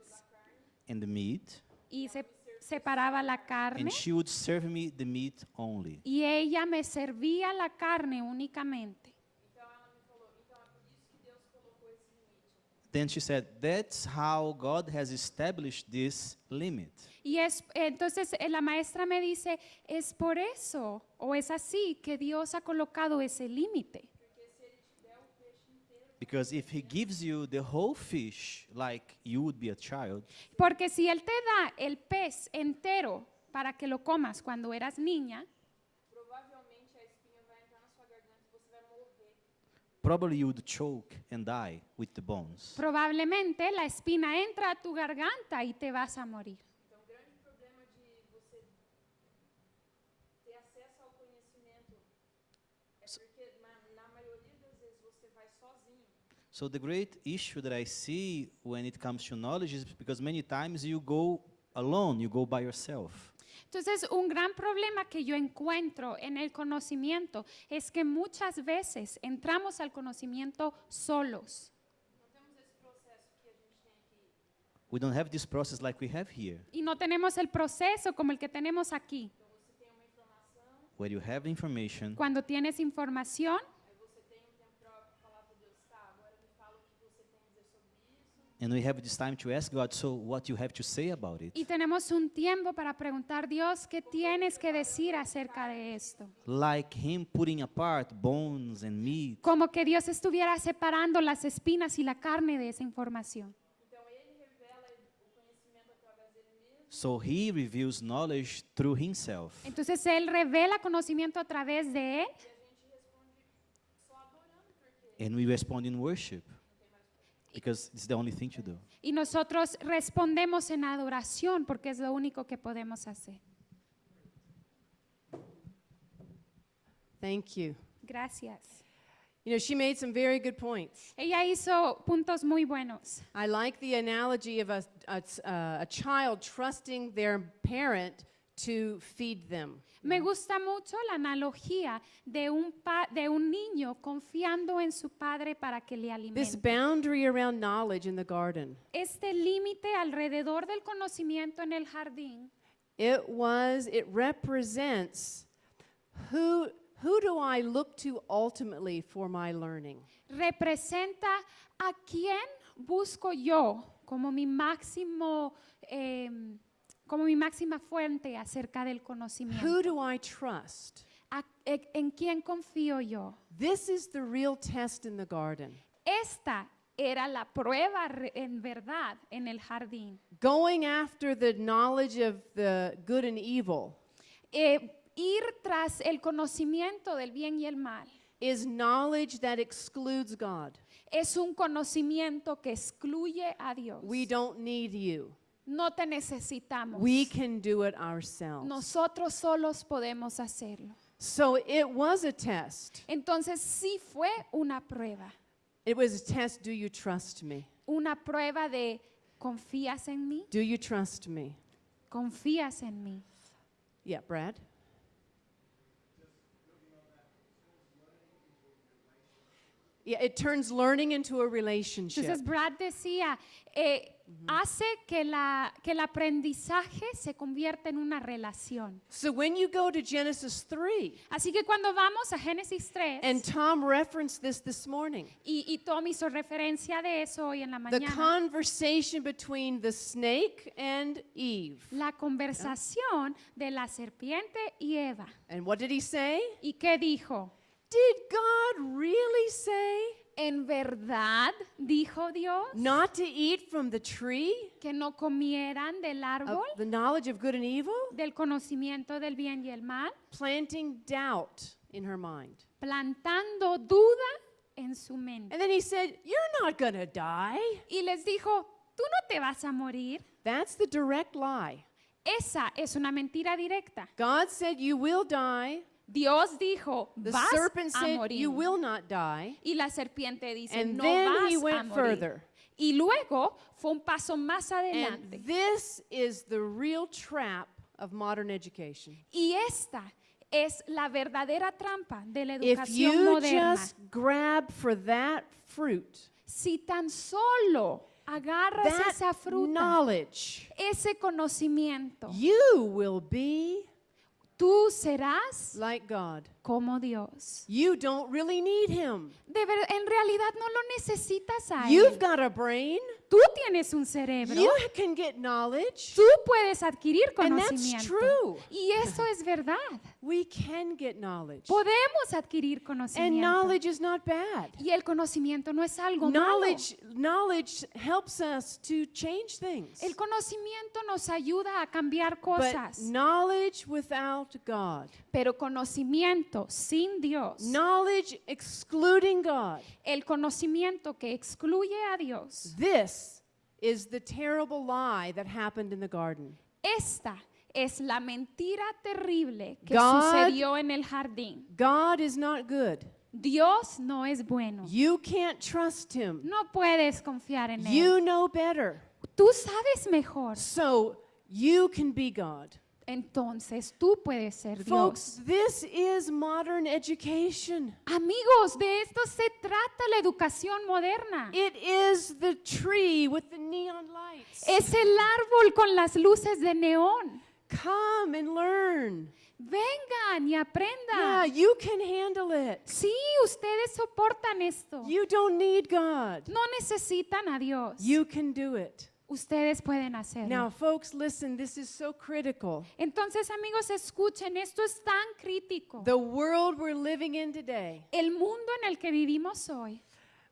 and the meat, y se separaba la carne and she would serve me the meat only. y ella me servía la carne únicamente. Then she said, That's how God has established this limit. Y es entonces eh, la maestra me dice, es por eso o es así que Dios ha colocado ese límite. Because if He gives you the whole fish, like you would be a child, Porque si él te da el pez entero para que lo comas cuando eras niña, Provavelmente a espinha vai entrar na sua garganta e você vai morrer. probably you would choke and die with the bones. probablemente la espina entra a tu garganta y te vas a morir. Então, o grande problema de você ter acesso ao conhecimento é porque, na, na maioria das vezes, você vai sozinho. So the great issue that I see when it comes to knowledge is because many times you go alone, you go by yourself. Entonces, un gran problema que yo encuentro en el conocimiento es que muchas veces entramos al conocimiento solos. We don't have this process like we have here, Y no tenemos el proceso como el que tenemos aquí. Where you have information Cuando tienes información, aí você tem um tempo para falar para Deus, tá, agora me fala o que você tem a dizer sobre isso. And we have this time to ask God, so what you have to say about it. y tenemos un tiempo para preguntar, Dios, ¿qué tienes que decir acerca de esto? Like Him putting apart bones and meat. Como que Dios estuviera separando las espinas y la carne de esa información. So He reveals knowledge through Himself. Entonces Él revela conocimiento a través de Él And we respond in worship because it's the only thing to do. y nosotros respondemos en adoración porque es lo único que podemos hacer. Thank you. Gracias. You know, she made some very good points. Ella hizo puntos muy buenos. I like the analogy of a, a, uh, a child trusting their parent to feed them. Me gusta mucho la analogía de un, pa- de un niño confiando en su padre para que le This alimente. boundary around knowledge in the garden, Este límite alrededor del conocimiento en el jardín it was, it represents who, who do I look to ultimately for my learning? representa a quién busco yo como mi máximo, em, como mi máxima fuente acerca del conocimiento. Who do I trust? A- e- ¿En quién confío yo? This is the real test in the garden. Esta era la prueba en verdad en el jardín. Going after the knowledge of the good and evil Eh, ir tras el conocimiento del bien y el mal is knowledge that excludes God. es un conocimiento que excluye a Dios. We don't need you. No te necesitamos. We can do it ourselves. Nosotros solos podemos hacerlo. So it was a test. Entonces sí fue una prueba, It was a test do you trust me? una prueba de confías en mí, Do you trust me? confías en mí. Yeah, Brad? Yeah, it turns learning into a relationship. Entonces Brad decía, eh, hace que, la, que el aprendizaje se convierta en una relación. So when you go to Genesis 3, Así que cuando vamos a Génesis 3, and Tom referenced this this morning, y, y Tom hizo referencia de eso hoy en la the mañana, conversation between the snake and Eve. la conversación de la serpiente y Eva. And what did he say? ¿Y qué dijo? Did God really say En verdad, dijo Dios, not to eat from the tree que no comieran del of árbol the knowledge of good and evil? del conocimiento del bien y el mal, Planting doubt in her mind. plantando duda en su mente. And then he said, You're not going to die. Y les dijo, tú no te vas a morir. That's the direct lie. Esa es una mentira directa. God said, You will die. Dios dijo, The vas serpent a said, morir. You will not die. Y la serpiente dice, And no then vas he a went morir. further. Y luego fue un paso más adelante. And this is the real trap of modern education. Y esta es la verdadera trampa de la If educación you moderna. just grab for that fruit, Si tan solo agarras that esa fruta, knowledge, ese conocimiento, you will be tú serás like God. Como Dios. You don't really need Him. De ver- en realidad no lo necesitas a You've Él. got a brain. Tú tienes un cerebro. You can get knowledge. Tú puedes adquirir And that's conocimiento. true. Y eso es verdad. We can get knowledge. Podemos adquirir And conocimiento. knowledge is not bad. Y el conocimiento no es algo malo. Knowledge, knowledge helps us to change things. El conocimiento nos ayuda a cambiar But cosas. knowledge without God, Pero conocimiento sin Dios, knowledge excluding God, el conocimiento que excluye a Dios, this is the terrible lie that happened in the garden. esta es la mentira terrible que God- sucedió en el jardín. God is not good. Dios no es bueno. You can't trust Him. No puedes confiar en You Él. know better. Tú sabes mejor. So you can be God. Entonces tú puedes ser Folks, Dios. this is modern education. Amigos, de esto se trata la educación moderna. It is the tree with the neon lights. Es el árbol con las luces de neón. Come and learn. Vengan y Yeah, aprendan. you can handle it. Sí, ustedes soportan esto. You don't need God. No necesitan a Dios. You can do it. Ustedes pueden hacerlo. Now, folks, listen, this is so critical. Entonces, amigos, escuchen, esto es tan crítico. The world we're living in today, El mundo en el que vivimos hoy,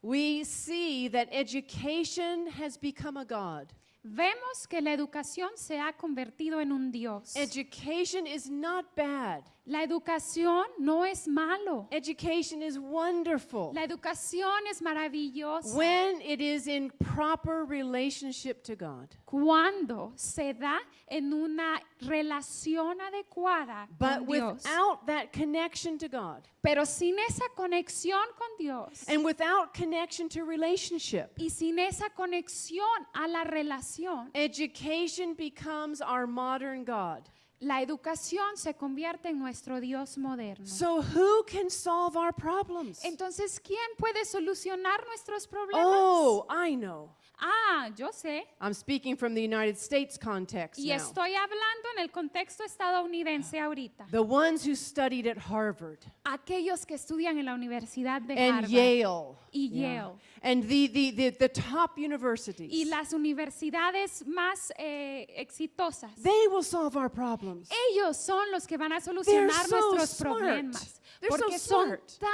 we see that education has become a God. vemos que la educación se ha convertido en un Dios. Education is not bad. La educación no es malo. Education is wonderful La educación es maravillosa when it is in proper relationship to God. cuando se da en una relación adecuada But con Dios. without that connection to God Pero sin esa conexión con Dios and without connection to relationship, y sin esa conexión a la relación, education becomes our modern God. La educación se convierte en nuestro Dios moderno. So, who can solve our problems? Entonces, ¿quién puede solucionar nuestros problemas? Oh, I know. Ah, yo sé. I'm speaking from the United States context Y now. estoy hablando en el contexto estadounidense ahorita. The ones who studied at Harvard Aquellos que estudian en la Universidad de and Harvard Yale. y Yeah. Yale. And the, the, the, the top universities. y las universidades más eh, exitosas. They will solve our problems. Ellos son los que van a solucionar so nuestros smart. problemas. They're so Porque son smart. tan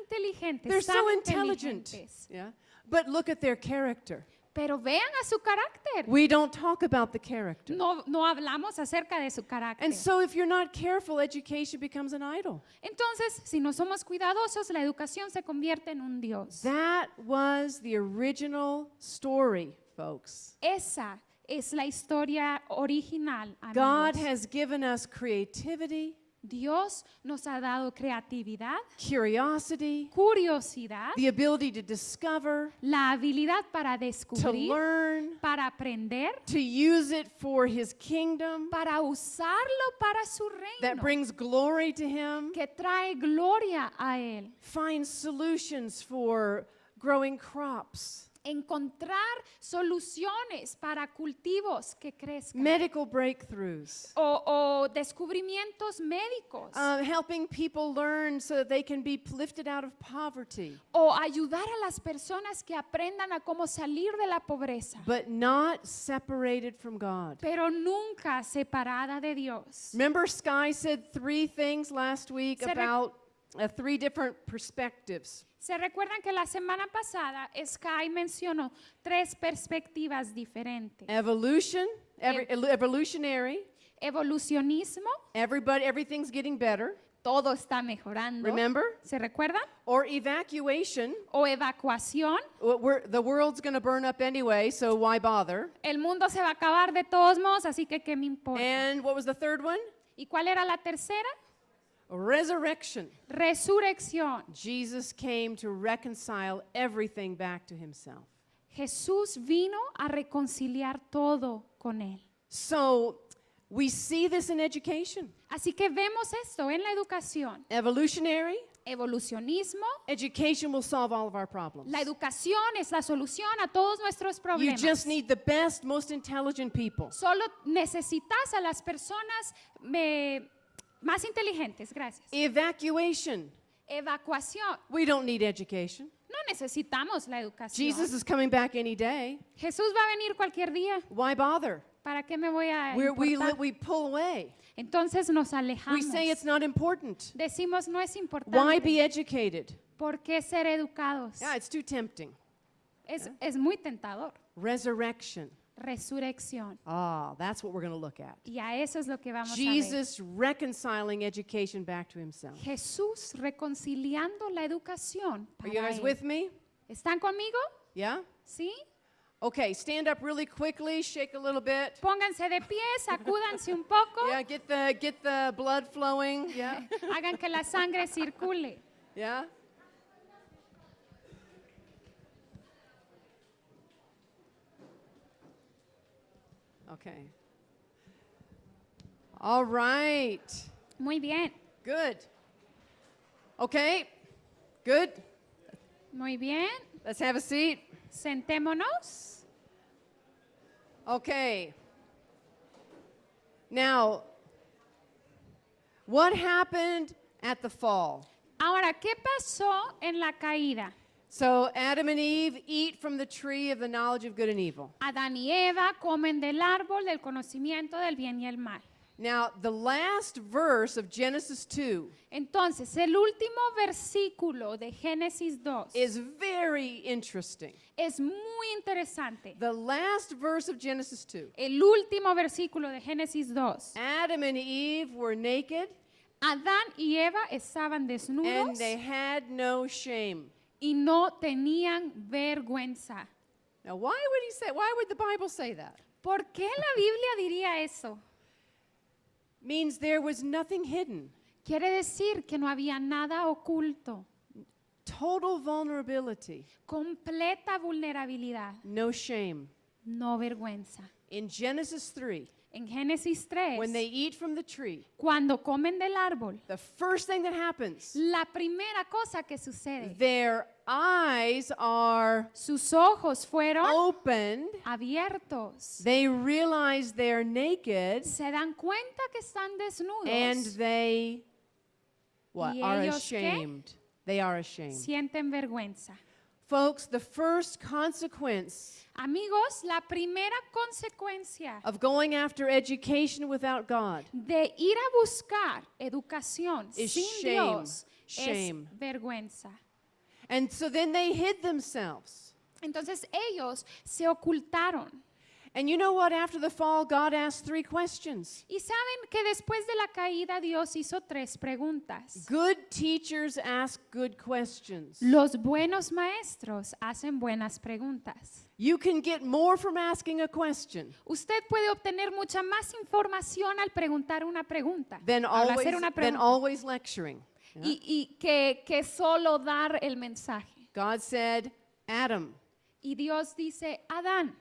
inteligentes, They're tan so intelligent. inteligentes. Yeah. But look at their character. Pero vean a su carácter. We don't talk about the character. No, no hablamos acerca de su carácter. And so if you're not careful, education becomes an idol. Entonces, si no somos cuidadosos, la educación se convierte en un Dios. That was the original story, folks. Esa es la historia original. Amigos. God has given us creativity, Dios nos ha dado creatividad, curiosity, curiosidad, the ability to discover, la habilidad para to descubrir, learn, para aprender, to use it for his kingdom para usarlo para su that reino, brings glory to him, que trae gloria a Él. find solutions for growing crops, Encontrar soluciones para cultivos que crezcan. medical breakthroughs, o, o descubrimientos médicos. uh, helping people learn so that they can be lifted out of poverty, o ayudar a las personas que aprendan a cómo salir de la pobreza. but not separated from God. pero nunca separada de Dios. Remember, Sky said three things last week about uh, three different perspectives. Se recuerdan que la semana pasada Sky mencionó tres perspectivas diferentes. Evolution, every, evolutionary, Evolucionismo, everybody, everything's getting better. todo está mejorando. Remember? ¿Se recuerdan? Or evacuation, O evacuación, we're, the world's going to burn up anyway, so why bother? el mundo se va a acabar de todos modos, así que ¿qué me importa? And what was the third one? ¿Y cuál era la tercera? Resurrection. Resurrección. Jesus came to reconcile everything back to himself. Jesús vino a reconciliar todo con él. So we see this in education. Así que vemos esto en la educación. Evolutionary, Evolucionismo. education will solve all of our problems. La educación es la solución a todos nuestros problemas. You just need the best, most intelligent people. Solo necesitas a las personas me- más inteligentes. Gracias. Evacuation. Evacuación. We don't need education. No necesitamos la educación. Jesus is coming back any day. Jesús va a venir cualquier día. Why bother? ¿Para qué me voy a We're, we, li- importar? we pull away. Entonces nos We alejamos. say it's not important. Decimos no es Why importante. be educated? ¿Por qué ser educados? Yeah, it's too tempting. Es, es muy tentador. Resurrection. Resurrección. Ah, that's what we're going to look at. Y a eso es lo que vamos a ver. Jesus reconciling education back to himself. Jesús reconciliando la educación. Are you para guys él. with me? ¿Están conmigo? Yeah? ¿Sí? Okay, stand up really quickly, shake a little bit. Pónganse de pie, sacúdanse un poco, Yeah, get the get the blood flowing. Yeah. hagan que la sangre circule. Yeah. Okay. All right. Muy bien, Good. Okay. Good. muy bien. Let's have a seat. Sentémonos. Okay. Now, what happened at the fall? Ahora, ¿qué pasó en la caída? So, Adam and Eve eat from the tree of the knowledge of good and evil. Adán y Eva comen del árbol del conocimiento del bien y el mal. Now, the last verse of Genesis 2 Entonces, el último versículo de Génesis 2 is very interesting. es muy interesante. The last verse of Genesis 2 El último versículo de Génesis 2. Adam and Eve were naked Adán y Eva estaban desnudos and they had no shame. Y no tenían vergüenza. Now, why would he say, why would the Bible say that? ¿Por qué la Biblia diría eso? Means there was nothing hidden. Quiere decir que no había nada oculto, Total vulnerability, completa vulnerabilidad, no shame. no vergüenza. in Genesis 3, En Génesis 3, when they eat from the tree, cuando comen del árbol, the first thing that happens, la primera cosa que sucede, their eyes are sus ojos fueron opened. abiertos. They realize they're naked Se dan cuenta que están desnudos. and they what ¿Y are ellos qué? ashamed. They are ashamed. sienten vergüenza. Folks, the first consequence Amigos, la primera consecuencia of going after education without God de ir a buscar educación Is sin shame. Dios Shame. es vergüenza. And so then they hid themselves. Entonces ellos se ocultaron. And you know what? After the fall, God asked three questions. Y saben que después de la caída Dios hizo tres preguntas. Good teachers ask good questions. Los buenos maestros hacen buenas preguntas. You can get more from asking a question Usted puede obtener mucha más información al preguntar una pregunta, than al always, hacer una than pregunta, always lecturing. y, y que, que solo dar el mensaje. God said, Adam, Y Dios dice, Adán,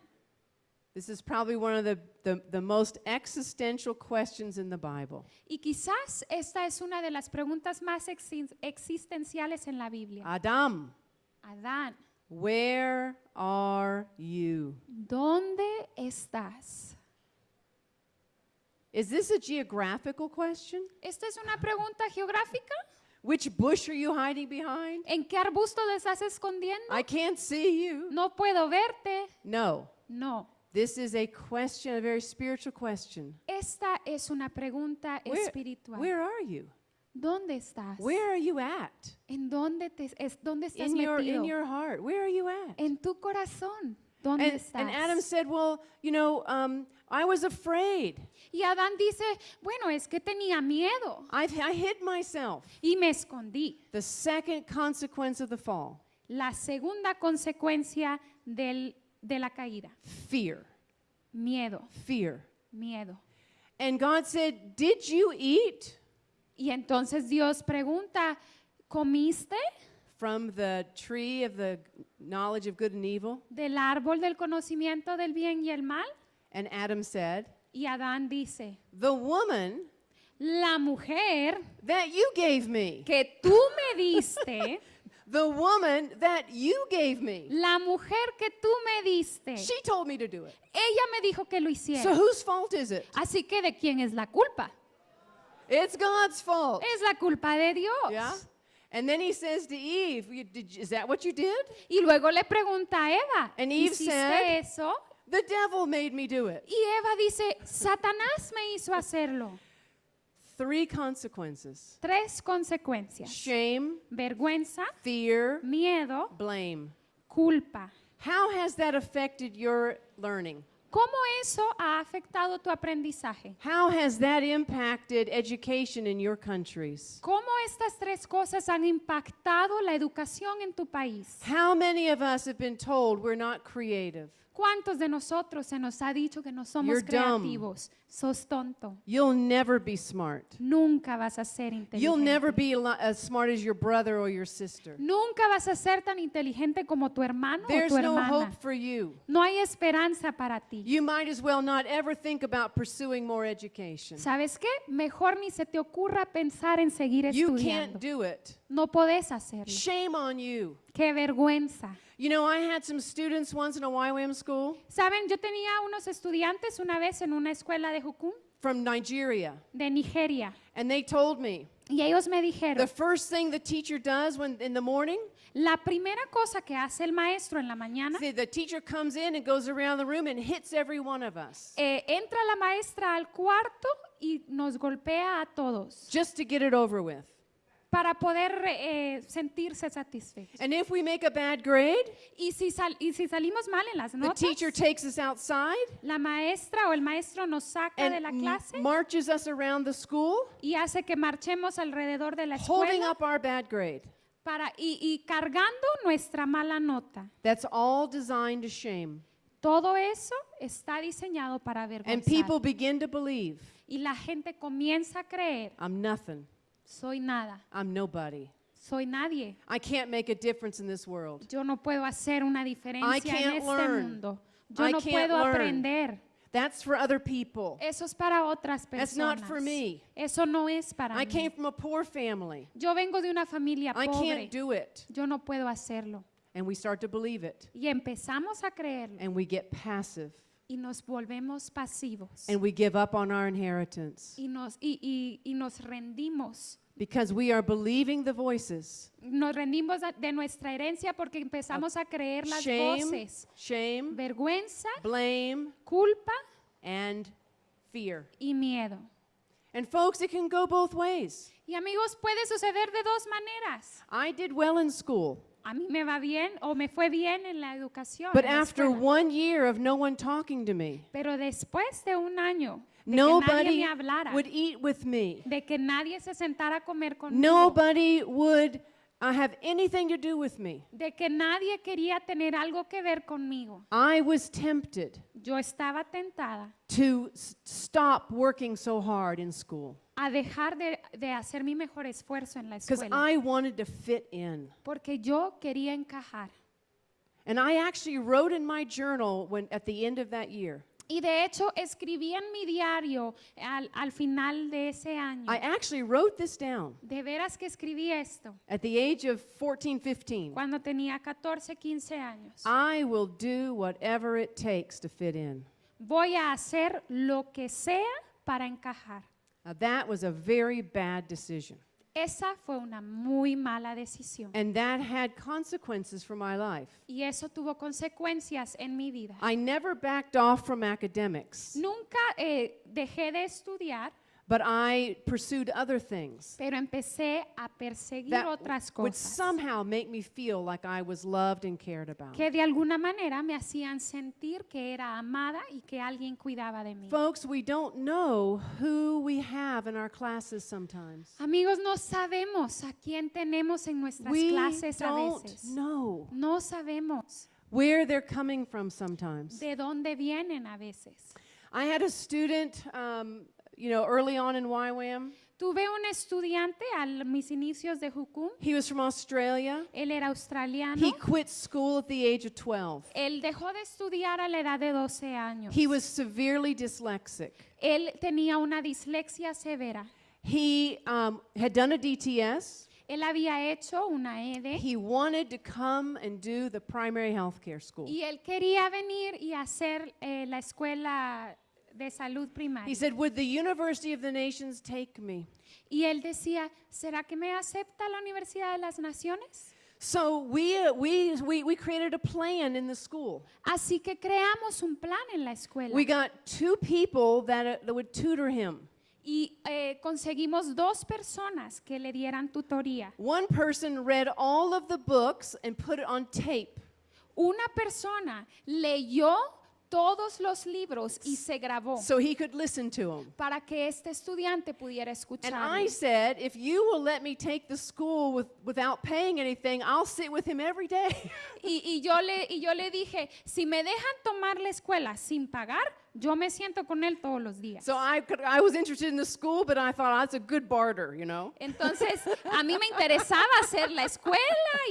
this is probably one of the, the, the most existential questions in the Bible. y quizás esta es una de las preguntas más exi- existenciales en la Biblia. Adam, Adán, where are you? ¿dónde estás? Is this a geographical question? ¿Esta es una pregunta geográfica? Which bush are you hiding behind? ¿En qué arbusto te estás escondiendo? I can't see you. No puedo verte. No. No. This is a question, a very spiritual question. Esta es una pregunta Where, espiritual. where are you? ¿Dónde estás? Where are you at? ¿En dónde, te, es, dónde estás In your, in your heart. Where are you at? en tu corazón. ¿Dónde And, estás? and Adam said, Well, you know, um, I was afraid. y Adán dice, bueno, es que tenía miedo I, I hid myself. y me escondí. The second consequence of the fall La segunda consecuencia del, de la caída, fear. miedo, Fear. miedo. And God said, Did you eat Y entonces Dios pregunta, ¿comiste from the tree of the knowledge of good and evil? del árbol del conocimiento del bien y el mal? And Adam said, Y Adán dice, The woman la mujer that you gave me, que tú me diste, the woman that you gave me, la mujer que tú me diste, she told me to do it. ella me dijo que lo So hiciera. whose fault is it? Así que ¿de quién es la culpa? It's God's fault. Es la culpa de Dios. Yeah? And then he says to Eve, "You- did- Is that what you did? Y luego le pregunta a Eva, And Eve ¿hiciste said- eso? The devil made me do it. Y Eva dice, Satanás me hizo hacerlo. Three consequences Tres consecuencias. shame, Vergüenza, fear, miedo, blame. culpa. How has that affected your learning? ¿Cómo eso ha afectado tu aprendizaje? How has that impacted education in your countries? ¿Cómo estas tres cosas han impactado la educación en tu país? How many of us have been told we're not creative? ¿Cuántos de nosotros se nos ha dicho que no somos You're dumb. creativos? Sos tonto. You'll never be smart. Nunca vas a ser You'll never inteligente. be as smart as your brother or your sister. Nunca vas a ser tan inteligente como tu hermano o There's tu no hermana. hope for you. No hay esperanza para ti. You might as well not ever think about pursuing more education. ¿Sabes qué? Mejor ni se te ocurra pensar en seguir You estudiando. can't do it. No podés hacerlo. Shame on you. Qué vergüenza. You know, I had some students once in a YWAM school Saben, yo tenía unos estudiantes una vez en una escuela de Jucún, from Nigeria, de Nigeria, and they told me y ellos me the dijeron, first thing the teacher does when in the morning, la primera cosa que hace el maestro en la mañana, the, the teacher comes in and goes around the room and hits every one of us eh, entra la maestra al cuarto y nos golpea a todos just to get it over with. Para poder eh, sentirse satisfechos. And if we make a bad grade, Y si, sal- y si salimos mal en las the notas, teacher takes us outside la maestra o el maestro nos saca de and la clase marches us around the school, y hace que marchemos alrededor de la holding escuela up our bad grade. para, y, y cargando nuestra mala nota. That's all designed to shame. Todo eso está diseñado para And avergonzar. people begin to believe Y la gente comienza a creer, I'm nothing, soy nada, I'm nobody. soy nadie. I can't make a difference in this world. Yo no puedo hacer una diferencia en can't este learn. mundo. Yo I no can't puedo learn. aprender. That's for other people. Eso es para otras That's personas. not for me. Eso no es para I mí. came from a poor family. Yo vengo de una familia I pobre. can't do it. Yo no puedo hacerlo. And we start to believe it. Y empezamos a creerlo And we get passive. Y nos volvemos pasivos. And we give up on our inheritance. Y nos, y, y- y nos rendimos. Because we are believing the voices. Nos rendimos de nuestra herencia porque empezamos a creer las Shame, voces. shame, Vergüenza, blame, culpa and fear. y miedo. And folks, it can go both ways. Y amigos, puede suceder de dos maneras. I did well in school, A mí me va bien o me fue bien en la educación. but en la after escuela. one year of no one talking to me, Pero después de un año de que nadie nobody me hablara, would eat with me. de que nadie se sentara a comer conmigo, Nobody would uh, have anything to do with me. de que nadie quería tener algo que ver conmigo. I was tempted Yo estaba tentada to s- stop working so hard in school a dejar de, de hacer mi mejor esfuerzo en la because escuela I wanted to fit in. porque yo quería encajar. And I actually wrote in my journal when at the end of that year. Y de hecho escribí en mi diario al, al final de ese año. I actually wrote this down de veras que escribí esto at the age of 14, 15. cuando tenía 14, 15 años. I will do whatever it takes to fit in. Voy a hacer lo que sea para encajar. Now, that was a very bad decision. Esa fue una muy mala decisión. And that had consequences for my life. Y eso tuvo consecuencias en mi vida. I never backed off from academics, Nunca eh, dejé de estudiar, but I pursued other things pero empecé a perseguir that otras would cosas somehow make me feel like I was loved and cared about. que de alguna manera me hacían sentir que era amada y que alguien cuidaba de mí. Folks, we don't know who we have in our classes sometimes. Amigos, no sabemos a quién tenemos en nuestras We clases a don't veces. know No sabemos where they're coming from sometimes. de dónde vienen a veces. I had a student, um, you know, early on in YWAM. Tuve un estudiante a mis inicios de Jucum. He was from Australia. Él era australiano. He quit school at the age of 12. Él dejó de estudiar a la edad de 12 años. He was severely dyslexic. Él tenía una dislexia severa. He um, had done a DTS. Él había hecho una ED He wanted to come and do the primary health care school. y él quería venir y hacer eh, la escuela de salud He primaria. said, Would the University of the Nations take me? Y él decía, ¿será que me acepta la Universidad de las Naciones? So we, uh, we, we, we created a plan in the school. Así que creamos un plan en la escuela We got two people that, uh, that would tutor him. y eh, conseguimos dos personas que le dieran tutoría. One person read all of the books and put it on tape. Una persona leyó todos los libros y se grabó so he could listen to them. para que este estudiante pudiera And escuchar. I said, if you will let me take the school with, without paying anything, I'll sit with him every day. Y, y yo le, y yo le dije, si me dejan tomar la escuela sin pagar, yo me siento con él todos los días. so I, could, I was interested in the school, but I thought that's a good barter, you know? Entonces, a mí me interesaba hacer la escuela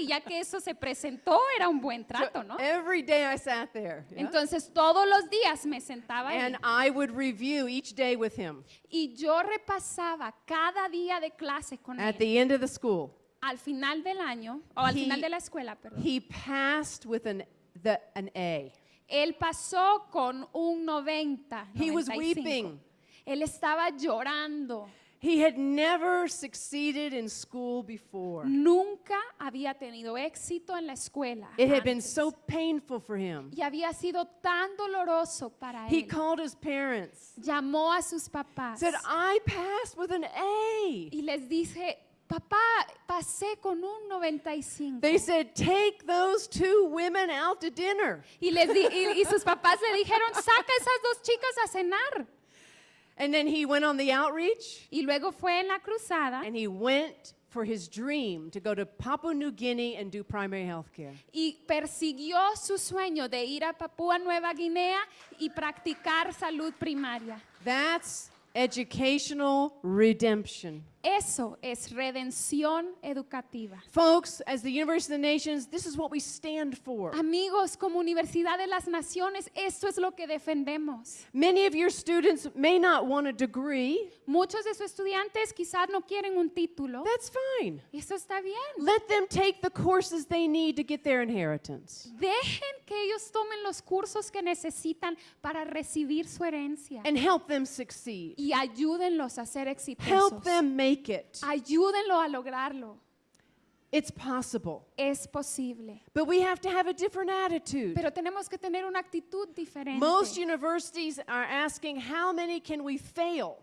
y ya que eso se presentó, era un buen So trato, ¿no? Every day I sat there. yeah? Entonces, todos los días me sentaba ahí And I would review each day with him y yo repasaba cada día de clase con at él. the end of the school. Al final del año, o al He- final de la escuela, perdón. He passed with an, the, an A. Él pasó con un 90. He was 95. weeping. Él estaba llorando. He had never succeeded in school before. Nunca había tenido éxito en la escuela. It had been antes. so painful for him. y había sido tan doloroso para He él. called his parents, Llamó a sus papás said, I passed with an A. y les dice, papá, pasé con un 95. They said, Take those two women out to dinner. y, les di- y, y sus papás le dijeron, saca esas dos chicas a cenar. And then he went on the outreach Y luego fue en la cruzada and he went for his dream to go to Papua New Guinea and do primary health care. y persiguió su sueño de ir a Papúa Nueva Guinea y practicar salud primaria. That's educational redemption. Eso es redención educativa. Folks, as the University of the Nations, this is what we stand for. Amigos, como Universidad de las Naciones, esto es lo que defendemos. Many of your students may not want a degree. Muchos de sus estudiantes quizás no quieren un título. That's fine. Eso está bien. Let them take the courses they need to get their inheritance. Dejen que ellos tomen los cursos que necesitan para recibir su herencia and help them succeed. y ayúdenlos a ser Help exitosos. them make it. Ayúdenlo a lograrlo. It's possible. Es posible. But we have to have a different attitude. Pero tenemos que tener una actitud diferente. Most universities are asking, how many can we fail?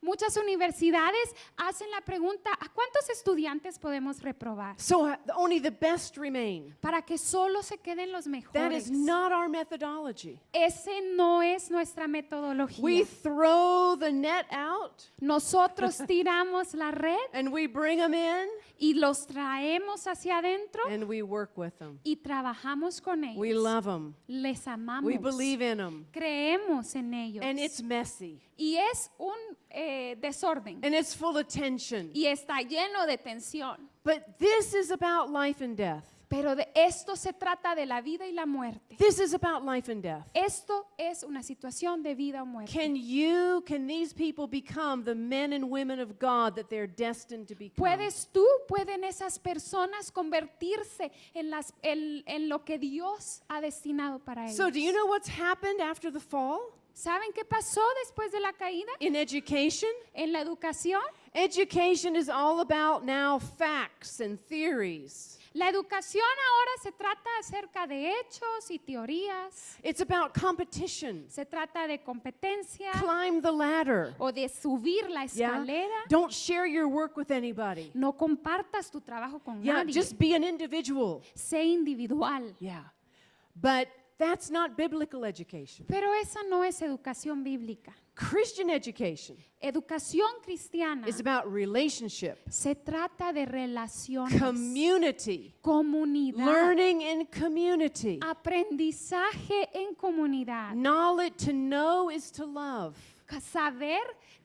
Muchas universidades hacen la pregunta, ¿a cuántos estudiantes podemos reprobar? So uh, only the best remain. Para que solo se queden los That mejores. is not our methodology. Ese no es nuestra We metodología. throw the net out Nosotros tiramos la red and we bring them in y los traemos hacia adentro and we work with them. y trabajamos con ellos. We love them. Les amamos. We believe in them. Creemos en ellos. And it's messy y es un eh, desorden. and it's full of tension. y está lleno de tensión. But this is about life and death. Pero de esto se trata de la vida y la muerte. This is about life and death. Esto es una situación de vida o muerte. Can you, can these people become the men and women of God that they're destined to become? ¿Puedes tú, pueden esas personas convertirse en, las, en, en lo que Dios ha destinado para ellos? So, do you know what's happened after the fall ¿Saben qué pasó después de la caída? in education? En la educación. Education is all about now facts and theories. La educación ahora se trata acerca de hechos y teorías. It's about competition. Se trata de competencia Climb the ladder. o de subir la Yeah. escalera. Don't share your work with anybody. No compartas tu trabajo con Yeah, nadie. just be an individual. sé individual. Yeah. But that's not biblical education. Pero esa no es educación bíblica. Christian education Educación cristiana is about relationship, se trata de relaciones, community, comunidad, learning in community. aprendizaje en comunidad. Knowledge to know is to love. Saber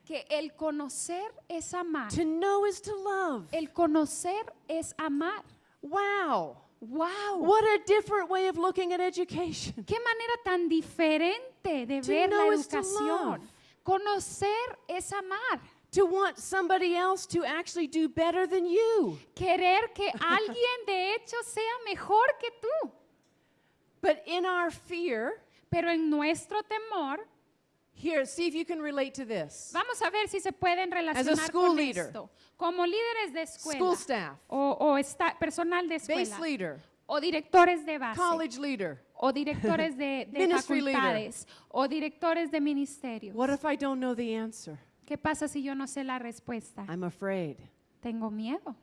que el conocer es amar. To know is to love. El conocer es amar. Wow. ¡Wow! What a different way of looking at education. ¡Qué manera tan diferente de To ver la educación! Conocer es amar. To want somebody else to actually do better than you. Querer que alguien de hecho sea mejor que tú. But in our fear, Pero en nuestro temor, here, see if you can relate to this. vamos a ver si se pueden relacionar school con leader. esto. Como líderes de escuela School staff, o, o esta- personal de base escuela leader, o directores de base college leader. O directores de, de leader. facultades o directores de ministerios. What if I don't know the answer? ¿Qué pasa si yo no sé la respuesta? I'm afraid. Tengo miedo.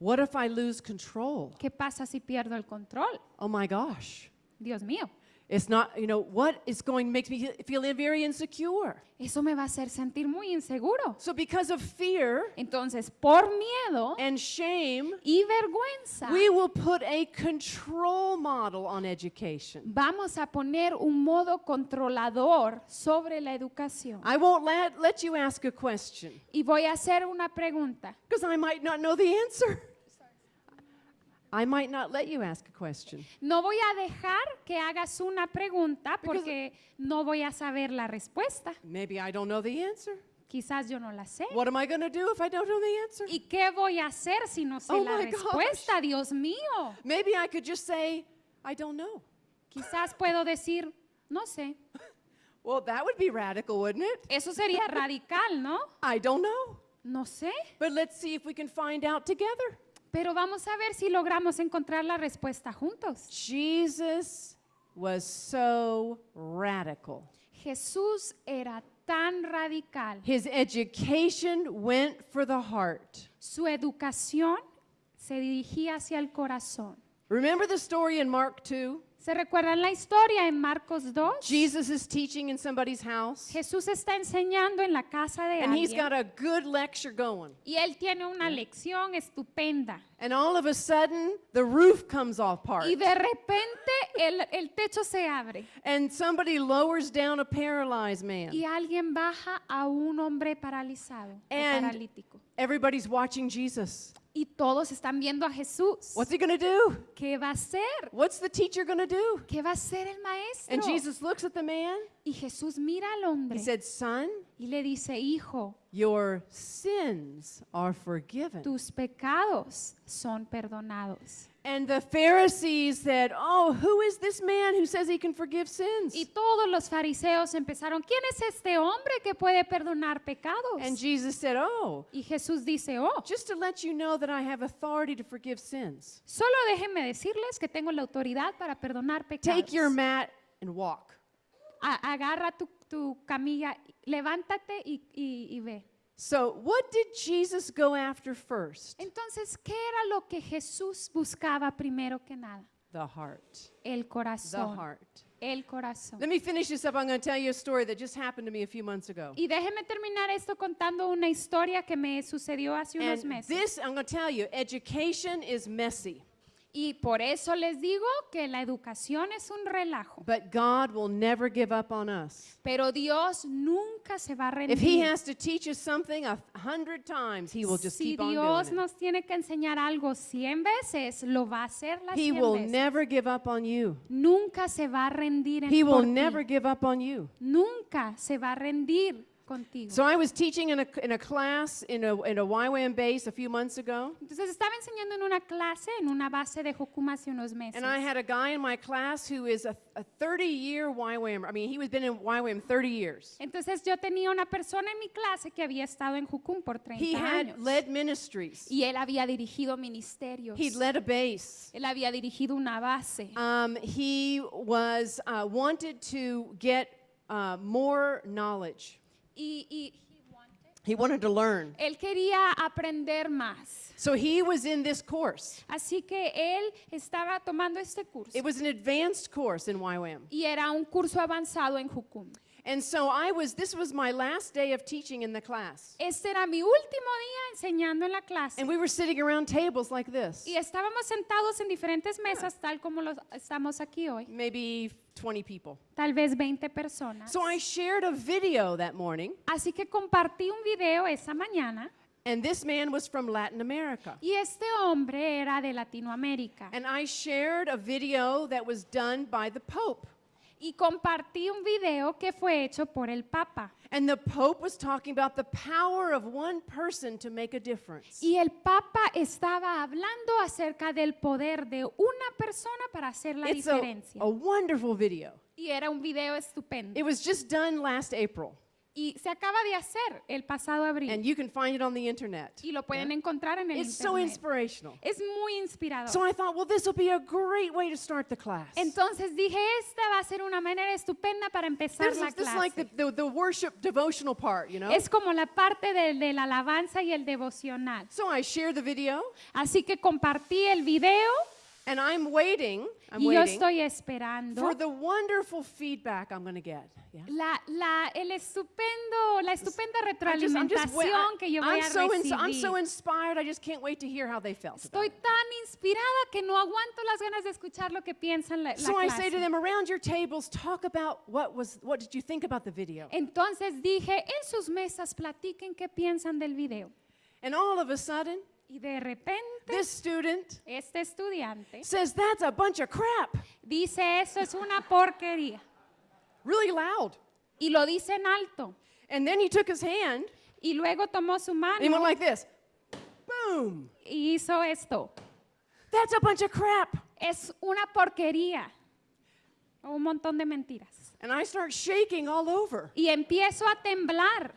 What if I lose control? ¿Qué pasa si pierdo el control? Oh my gosh. Dios mío, It's not, you know, what is going makes me feel very insecure. eso me va a hacer sentir muy inseguro. So because of fear Entonces, por miedo and shame, y vergüenza, we will put a control model on education. vamos a poner un modo controlador sobre la educación. I won't let, let you ask a question Y voy a hacer una pregunta. because I might not know the answer. I might not let you ask a question. No voy a dejar que hagas una pregunta porque no voy a saber la respuesta. Maybe I don't know the answer. Quizás yo no la sé. What am I going to do if I don't know the answer? ¿Y qué voy a hacer si no sé Oh la my gosh. respuesta? Dios mío. Maybe I could just say, I don't know. Quizás puedo decir, no sé. Well, that would be radical, wouldn't it? Eso sería radical, ¿no? I don't know. No sé. But let's see if we can find out together. Pero vamos a ver si logramos encontrar la respuesta juntos. Jesus was so radical. Jesús era tan radical. His education went for the heart. Su educación se dirigía hacia el corazón. Remember the story in Mark 2? ¿Se recuerdan la historia en Marcos 2? Jesus is teaching in somebody's house, Jesús está enseñando en la casa de and he's alguien got a good lecture going. y él tiene una lección estupenda. And all of a sudden, the roof comes off part. Y de repente el, el techo se abre And somebody lowers down a paralyzed man. y alguien baja a un hombre paralizado o And- paralítico. Everybody's watching Jesus. Y todos están viendo a Jesús. What's he going to do? ¿Qué va a hacer? What's the teacher going to do? ¿Qué va a hacer el maestro? And Jesus looks at the man. y Jesús mira al hombre He said, Son, y le dice, hijo, your sins are forgiven. tus pecados son perdonados. And the Pharisees said, Oh, who is this man who says he can forgive sins? Y todos los fariseos empezaron, ¿quién es este hombre que puede perdonar pecados? And Jesus said, Oh, y Jesús dice, oh, just to let you know that I have authority to forgive sins. solo déjenme decirles que tengo la autoridad para perdonar pecados. Take your mat and walk. A- agarra tu, tu camilla, levántate y, y- y ve. So, what did Jesus go after first? Entonces, ¿qué era lo que Jesús buscaba primero que nada? The heart. El corazón. The heart. El corazón. Let me finish this up. I'm going to tell you a story that just happened to me a few months ago. Y déjeme terminar esto contando una historia que me sucedió hace unos And meses. this, I'm going to tell you, education is messy, y por eso les digo que la educación es un relajo. but God will never give up on us. Pero Dios nunca se va a rendir. If He has to teach us something a hundred times, He will just si keep on Dios doing it. nos tiene que enseñar algo 100 veces, lo va a hacer las He 100 will veces. never give up on you. Nunca se va a rendir en He will ti. never give up on you. Nunca se va a rendir contigo. So I was teaching in a, in a class in a, in a YWAM base a few months ago, Entonces estaba enseñando en una clase, en una base de hace unos meses. and I had a guy in my class who is a, a 30-year YWAM. I mean, he was been in YWAM 30 years. Entonces yo tenía una persona en mi clase que había estado en por 30 He had años. led ministries. y él había dirigido ministerios. Led a base. él había dirigido una base. Um, he was uh, wanted to get uh, more knowledge. Y, y He wanted to learn. él quería aprender más. So he was in this course. Así que él estaba tomando este curso. It was an advanced course in YWAM. y era un curso avanzado en Jucum. And so I was, this was my last day of teaching in the class. Este era mi último día enseñando en la clase. And we were sitting around tables like this, y estábamos sentados en diferentes mesas, tal como los estamos aquí hoy. maybe 20 people. Tal vez 20 personas. So I shared a video that morning, Así que compartí un video esa mañana and this man was from Latin America. y este hombre era de Latinoamérica. And I shared a video that was done by the Pope. Y compartí un video que fue hecho por el Papa. And the Pope was talking about the power of one person to make a difference. Y el Papa estaba hablando acerca del poder de una persona para hacer la It's a, diferencia. a wonderful video. Y era un video estupendo. It was just done last April, Y se acaba de hacer el pasado abril. and you can find it on the internet. y lo pueden encontrar en el It's so internet. inspirational. es muy inspirador. So I thought, well, this will be a great way to start the class. Entonces dije, esta va a ser una manera estupenda para empezar This la is, this is clase. like the, the, the worship devotional part, you know? Es como la parte de, de la alabanza y el devocional. So I share the video, Así que compartí el video and I'm waiting, I'm y yo waiting estoy esperando for the wonderful feedback I'm going to get. Yeah? la, la, el estupendo, la estupenda just- just retroalimentación que yo voy I'm a so, I'm recibir. so inspired, I just can't wait to hear how they felt. about Estoy tan inspirada que no aguanto las ganas de escuchar lo que piensan la, la So I say to clase. them, around your tables, talk about what was, what did you think about the video? Entonces dije, en sus mesas platiquen qué piensan del video. And all of a sudden, Y de repente, this student este estudiante says, that's a bunch of crap, dice, eso es una porquería. really loud. Y lo dice en alto. And then he took his hand Y luego tomó su and he went mano like this. Boom. y hizo esto. That's a bunch of crap. Es una porquería. Un montón de mentiras. And I start shaking all over. Y empiezo a temblar.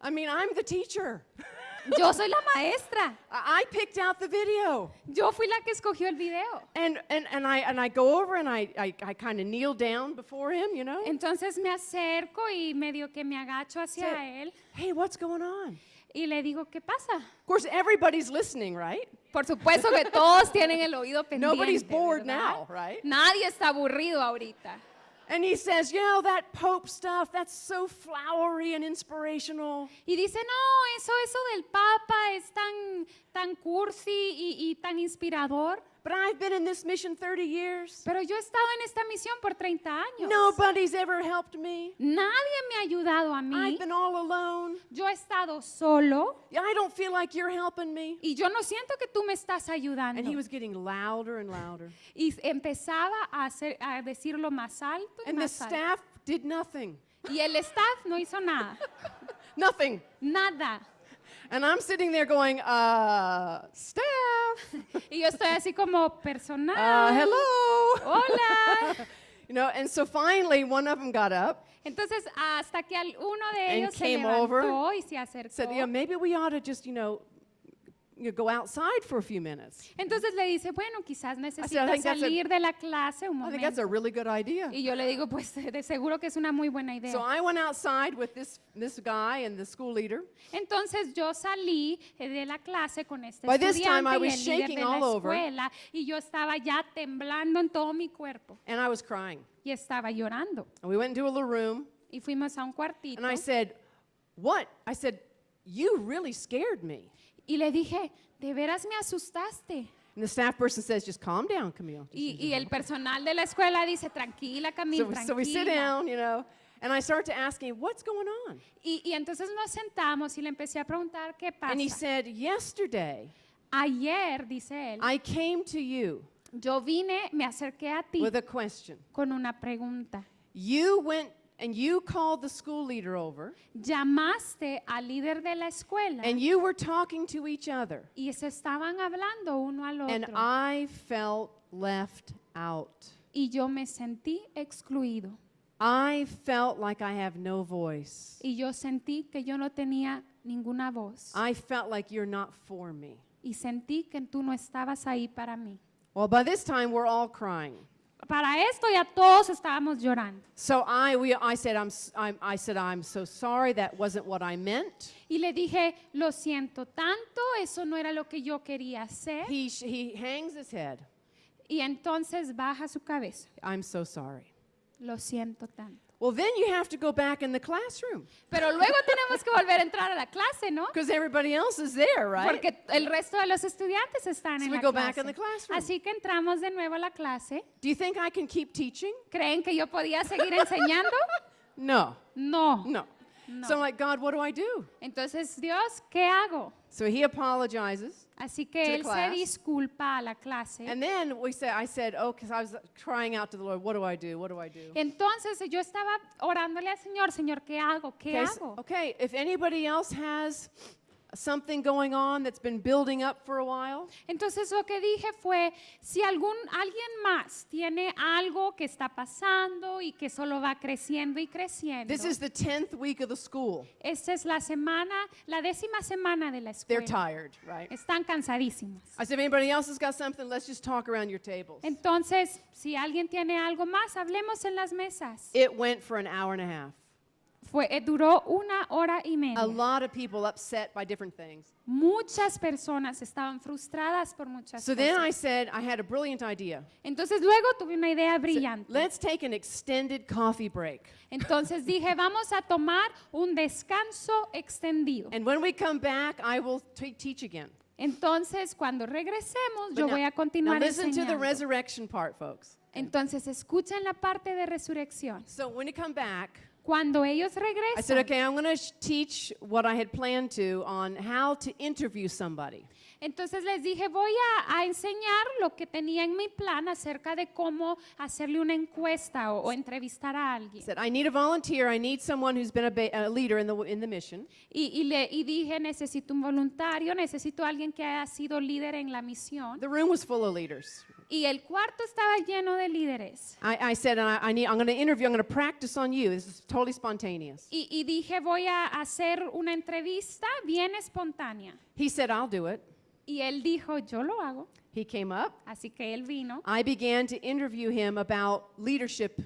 I mean, I'm the teacher. Yo soy la maestra. I picked out the video. Yo fui la que escogió el video. And, and, and, I, and I go over and I, I, I kind of kneel down before him, you know. Entonces me acerco y medio que me agacho hacia Say, él hey, what's going on? y le digo, ¿qué pasa? Of course, everybody's listening, right? Por supuesto que todos tienen el oído pendiente. Nobody's bored ¿verdad? now, right? Nadie está aburrido ahorita. And he says, you know, that Pope stuff, that's so flowery and inspirational. Y dice, no, eso, eso del Papa es tan, tan cursi y, y tan inspirador. But I've been in this mission 30 years. Pero yo he estado en esta misión por 30 años. Nobody's ever helped me. Nadie me ha ayudado a mí. I've been all alone. Yo he estado solo I don't feel like you're helping me. y yo no siento que tú me estás ayudando. And he was getting louder and louder. Y empezaba a, hacer, a decirlo más alto y And the más alto. staff did nothing. Y el staff no hizo nada. Nothing. Nada. And I'm sitting there going, uh, staff, Y yo estoy así como personal. uh, hello. Hola. You know, and so finally one of them got up, Entonces, hasta que uno de And ellos se came levantó over, y se acercó. said, yeah, maybe we ought to just, you know, you go outside for a few minutes. Entonces le dice, bueno, quizás I necesita think that's a- salir de la clase un I think that's a momento. really good idea. Y yo le digo, pues de seguro que es una muy buena idea. So I went outside with this, this guy and the school leader. Entonces yo salí eh, de la clase con este By this time, estudiante I y was el líder de la escuela y yo estaba ya temblando en todo mi cuerpo And I was crying. y estaba llorando. And we went into a little room, Y fuimos a un cuartito and I said, What? I said, You really scared me. Y le dije, de veras me asustaste. And the staff person says, Just calm down, Camille. Y, y el personal de la escuela dice, tranquila Camila, So, so we sit tranquila. down, you know, and I start to ask him, What's going on? Y, y entonces nos sentamos y le empecé a preguntar qué And he pasa. said, Yesterday, Ayer, dice él, I came to you yo vine, me acerqué a ti with a question. con una pregunta. You went and you called the school leader over, Llamaste al líder de la escuela and you were talking to each other. y se estaban hablando uno al otro. And. I felt left out. y yo me sentí excluido. I felt like I have no voice. Y yo sentí que yo no tenía ninguna voz. I felt like you're not for me. Y sentí que tú no estabas ahí para mí. Well, by this time, we're all crying. Para esto ya todos estábamos llorando. So I, we, I, said, I'm, I said, I'm so sorry. That wasn't what I meant. Y le dije, lo siento tanto, eso no era lo que yo quería hacer. He, he hangs his head. Y entonces baja su cabeza. I'm so sorry. Lo siento tanto. Well, then you have to go back in the classroom Pero luego tenemos que volver a entrar a la clase, ¿no? because everybody else is there, right? Porque el resto de los estudiantes están So en we la go back clase. in the classroom. Así que entramos de nuevo a la clase. Do you think I can keep teaching? ¿Creen que yo podía seguir enseñando? No, No. no. So I'm like, God, what do I do? Entonces, Dios, ¿qué hago? So he apologizes. Así que él se disculpa a la clase. And then we said, I said, oh, because I was crying out to the Lord, what do I do? What do I do? Entonces yo estaba orándole al Señor, Señor, ¿qué hago? ¿Qué Okay, hago? okay, if anybody else has something going on that's been building up for a while, Entonces lo que dije fue, si algún alguien más tiene algo que está pasando y que solo va creciendo y creciendo. this is the 10th week of the school. Esta es la semana, la décima semana de la They're escuela. tired, right? Están cansadísimos. I said, if anybody else has got something, let's just talk around your tables. Entonces, si alguien tiene algo más, hablemos en las mesas. It went for an hour and a half. Fue, eh, duró una hora y A media. lot of people upset by different things. Muchas personas estaban frustradas por muchas So then I cosas. said, I had a brilliant idea. Entonces luego tuve una idea brillante. let's take an extended coffee break. Entonces dije, vamos a tomar un descanso extendido. And when we come back, I will teach again. Entonces, cuando regresemos, But yo now- voy a now continuar listen to the enseñando. resurrection part, folks. Entonces, escuchen la parte de resurrección. So when you come back, Cuando ellos I said, regresan, okay, I'm going to teach what I had planned to on how to interview somebody. entonces les dije, voy a, a enseñar lo que tenía en mi plan acerca de cómo hacerle una encuesta o, o entrevistar a I alguien. said, I need a volunteer. I need someone who's been a, leader in the, in the mission. Y, y le, y dije, necesito un voluntario, necesito alguien que haya sido líder en la misión. The room was full of leaders. Y el cuarto estaba lleno de líderes. I, I said, I, I need, I'm going to interview, I'm going to practice on you. This is totally spontaneous. Y, y dije, voy a hacer una entrevista bien espontánea. He said, I'll do it. Y él dijo, yo lo hago. He came up. Así que él vino. I began to interview him about leadership,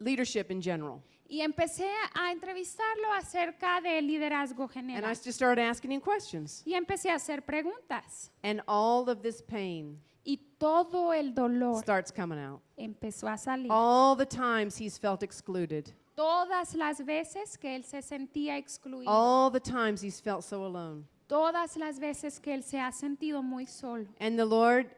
leadership in general. Y empecé a entrevistarlo acerca del liderazgo And I general. just started asking him questions. Y empecé a hacer preguntas. And all of this pain y todo el dolor starts coming out. empezó a salir. All the times he's felt excluded. Todas las veces que él se sentía excluido. All the times he's felt so alone. Todas las veces que él se ha sentido muy solo. And the Lord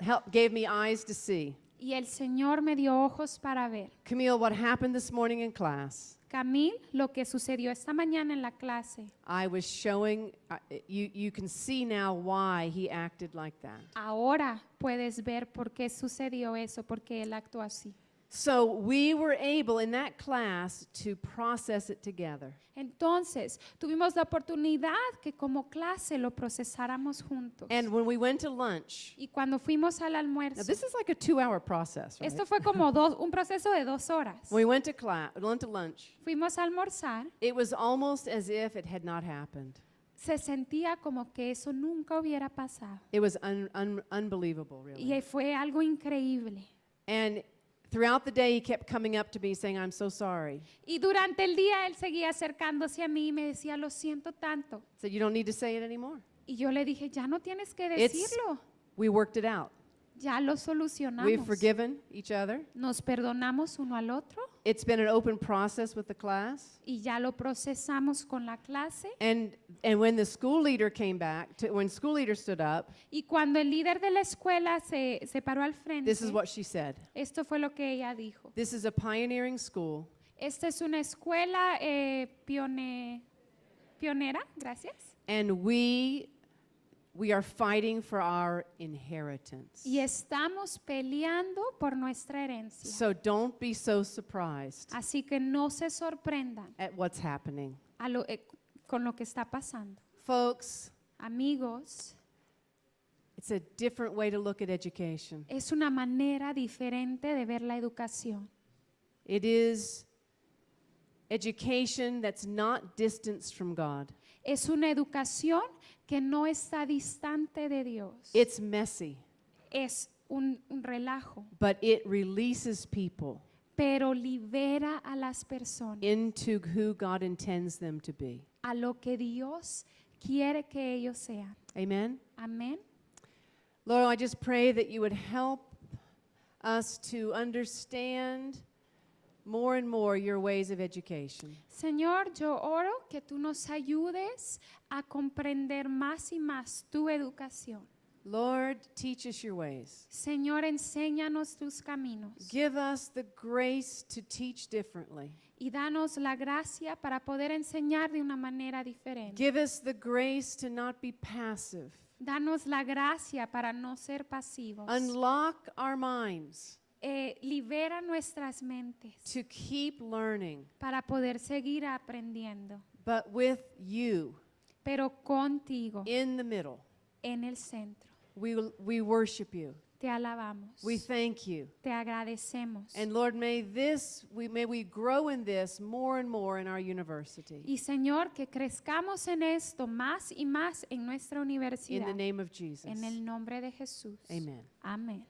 help, gave me eyes to see. Y el Señor me dio ojos para ver. Camille, what happened this morning in class? Camil, lo que sucedió esta mañana en la clase. I was showing, uh, you, you can see now why he acted like that. Ahora puedes ver por qué sucedió eso, porque él actuó así. So we were able in that class to process it together. Entonces, tuvimos la oportunidad que como clase lo procesáramos juntos. And when we went to lunch, y cuando fuimos al now almuerzo, this is like a two hour process, right? esto fue como dos, un proceso de dos horas. When we went to class, went to lunch, Fuimos a almorzar, it was almost as if it had not happened. se sentía como que eso nunca hubiera pasado. It was un, un, unbelievable, really. Y fue algo increíble. And throughout the day, he kept coming up to me saying, I'm so sorry. Y durante el día él seguía acercándose a mí y me decía, lo siento tanto. Said, You don't need to say it anymore. Y yo le dije, ya no tienes que It's- decirlo, We worked it out. Ya lo We've solucionamos. forgiven each other. Nos perdonamos uno al otro It's been an open process with the class. y ya lo procesamos con la clase. And, and when the school leader came back, to, when school leader stood up, Y cuando el líder de la escuela se, se paró al frente, this is what she said. esto fue lo que ella dijo. This is a pioneering school. Esta es una escuela eh, pione- pionera, gracias. And we, we are fighting for our inheritance. Y estamos peleando por nuestra herencia. So don't be so surprised Así que no se sorprendan at what's happening. a lo- eh, con lo que está pasando. Folks, Amigos, it's a different way to look at education. es una manera diferente de ver la educación. It is education that's not distanced from God. Es una educación que no está distante de Dios. It's messy, es un, un relajo, but it releases people pero libera a las personas into who God intends them to be. a lo que Dios quiere que ellos sean. Amen. Amén. Lord, I just pray that you would help us to understand more and more your ways of education. Señor, yo oro que tú nos ayudes a comprender más y más tu educación. Lord, teach us your ways. Señor, enséñanos tus caminos Give us the grace to teach differently. y danos la gracia para poder enseñar de una manera diferente. Give us the grace to not be passive. Danos la gracia para no ser pasivos. Unlock our minds Eh, libera nuestras mentes to keep learning, para poder seguir aprendiendo, but with you pero contigo in the middle. en el centro. We, we worship you. Te alabamos, We thank you. te agradecemos. And Lord, may this, we, may we grow in this more and more in our university. Y Señor, que crezcamos en esto más y más en nuestra In universidad. the name of Jesus. En el nombre de Jesús. Amen. Amén.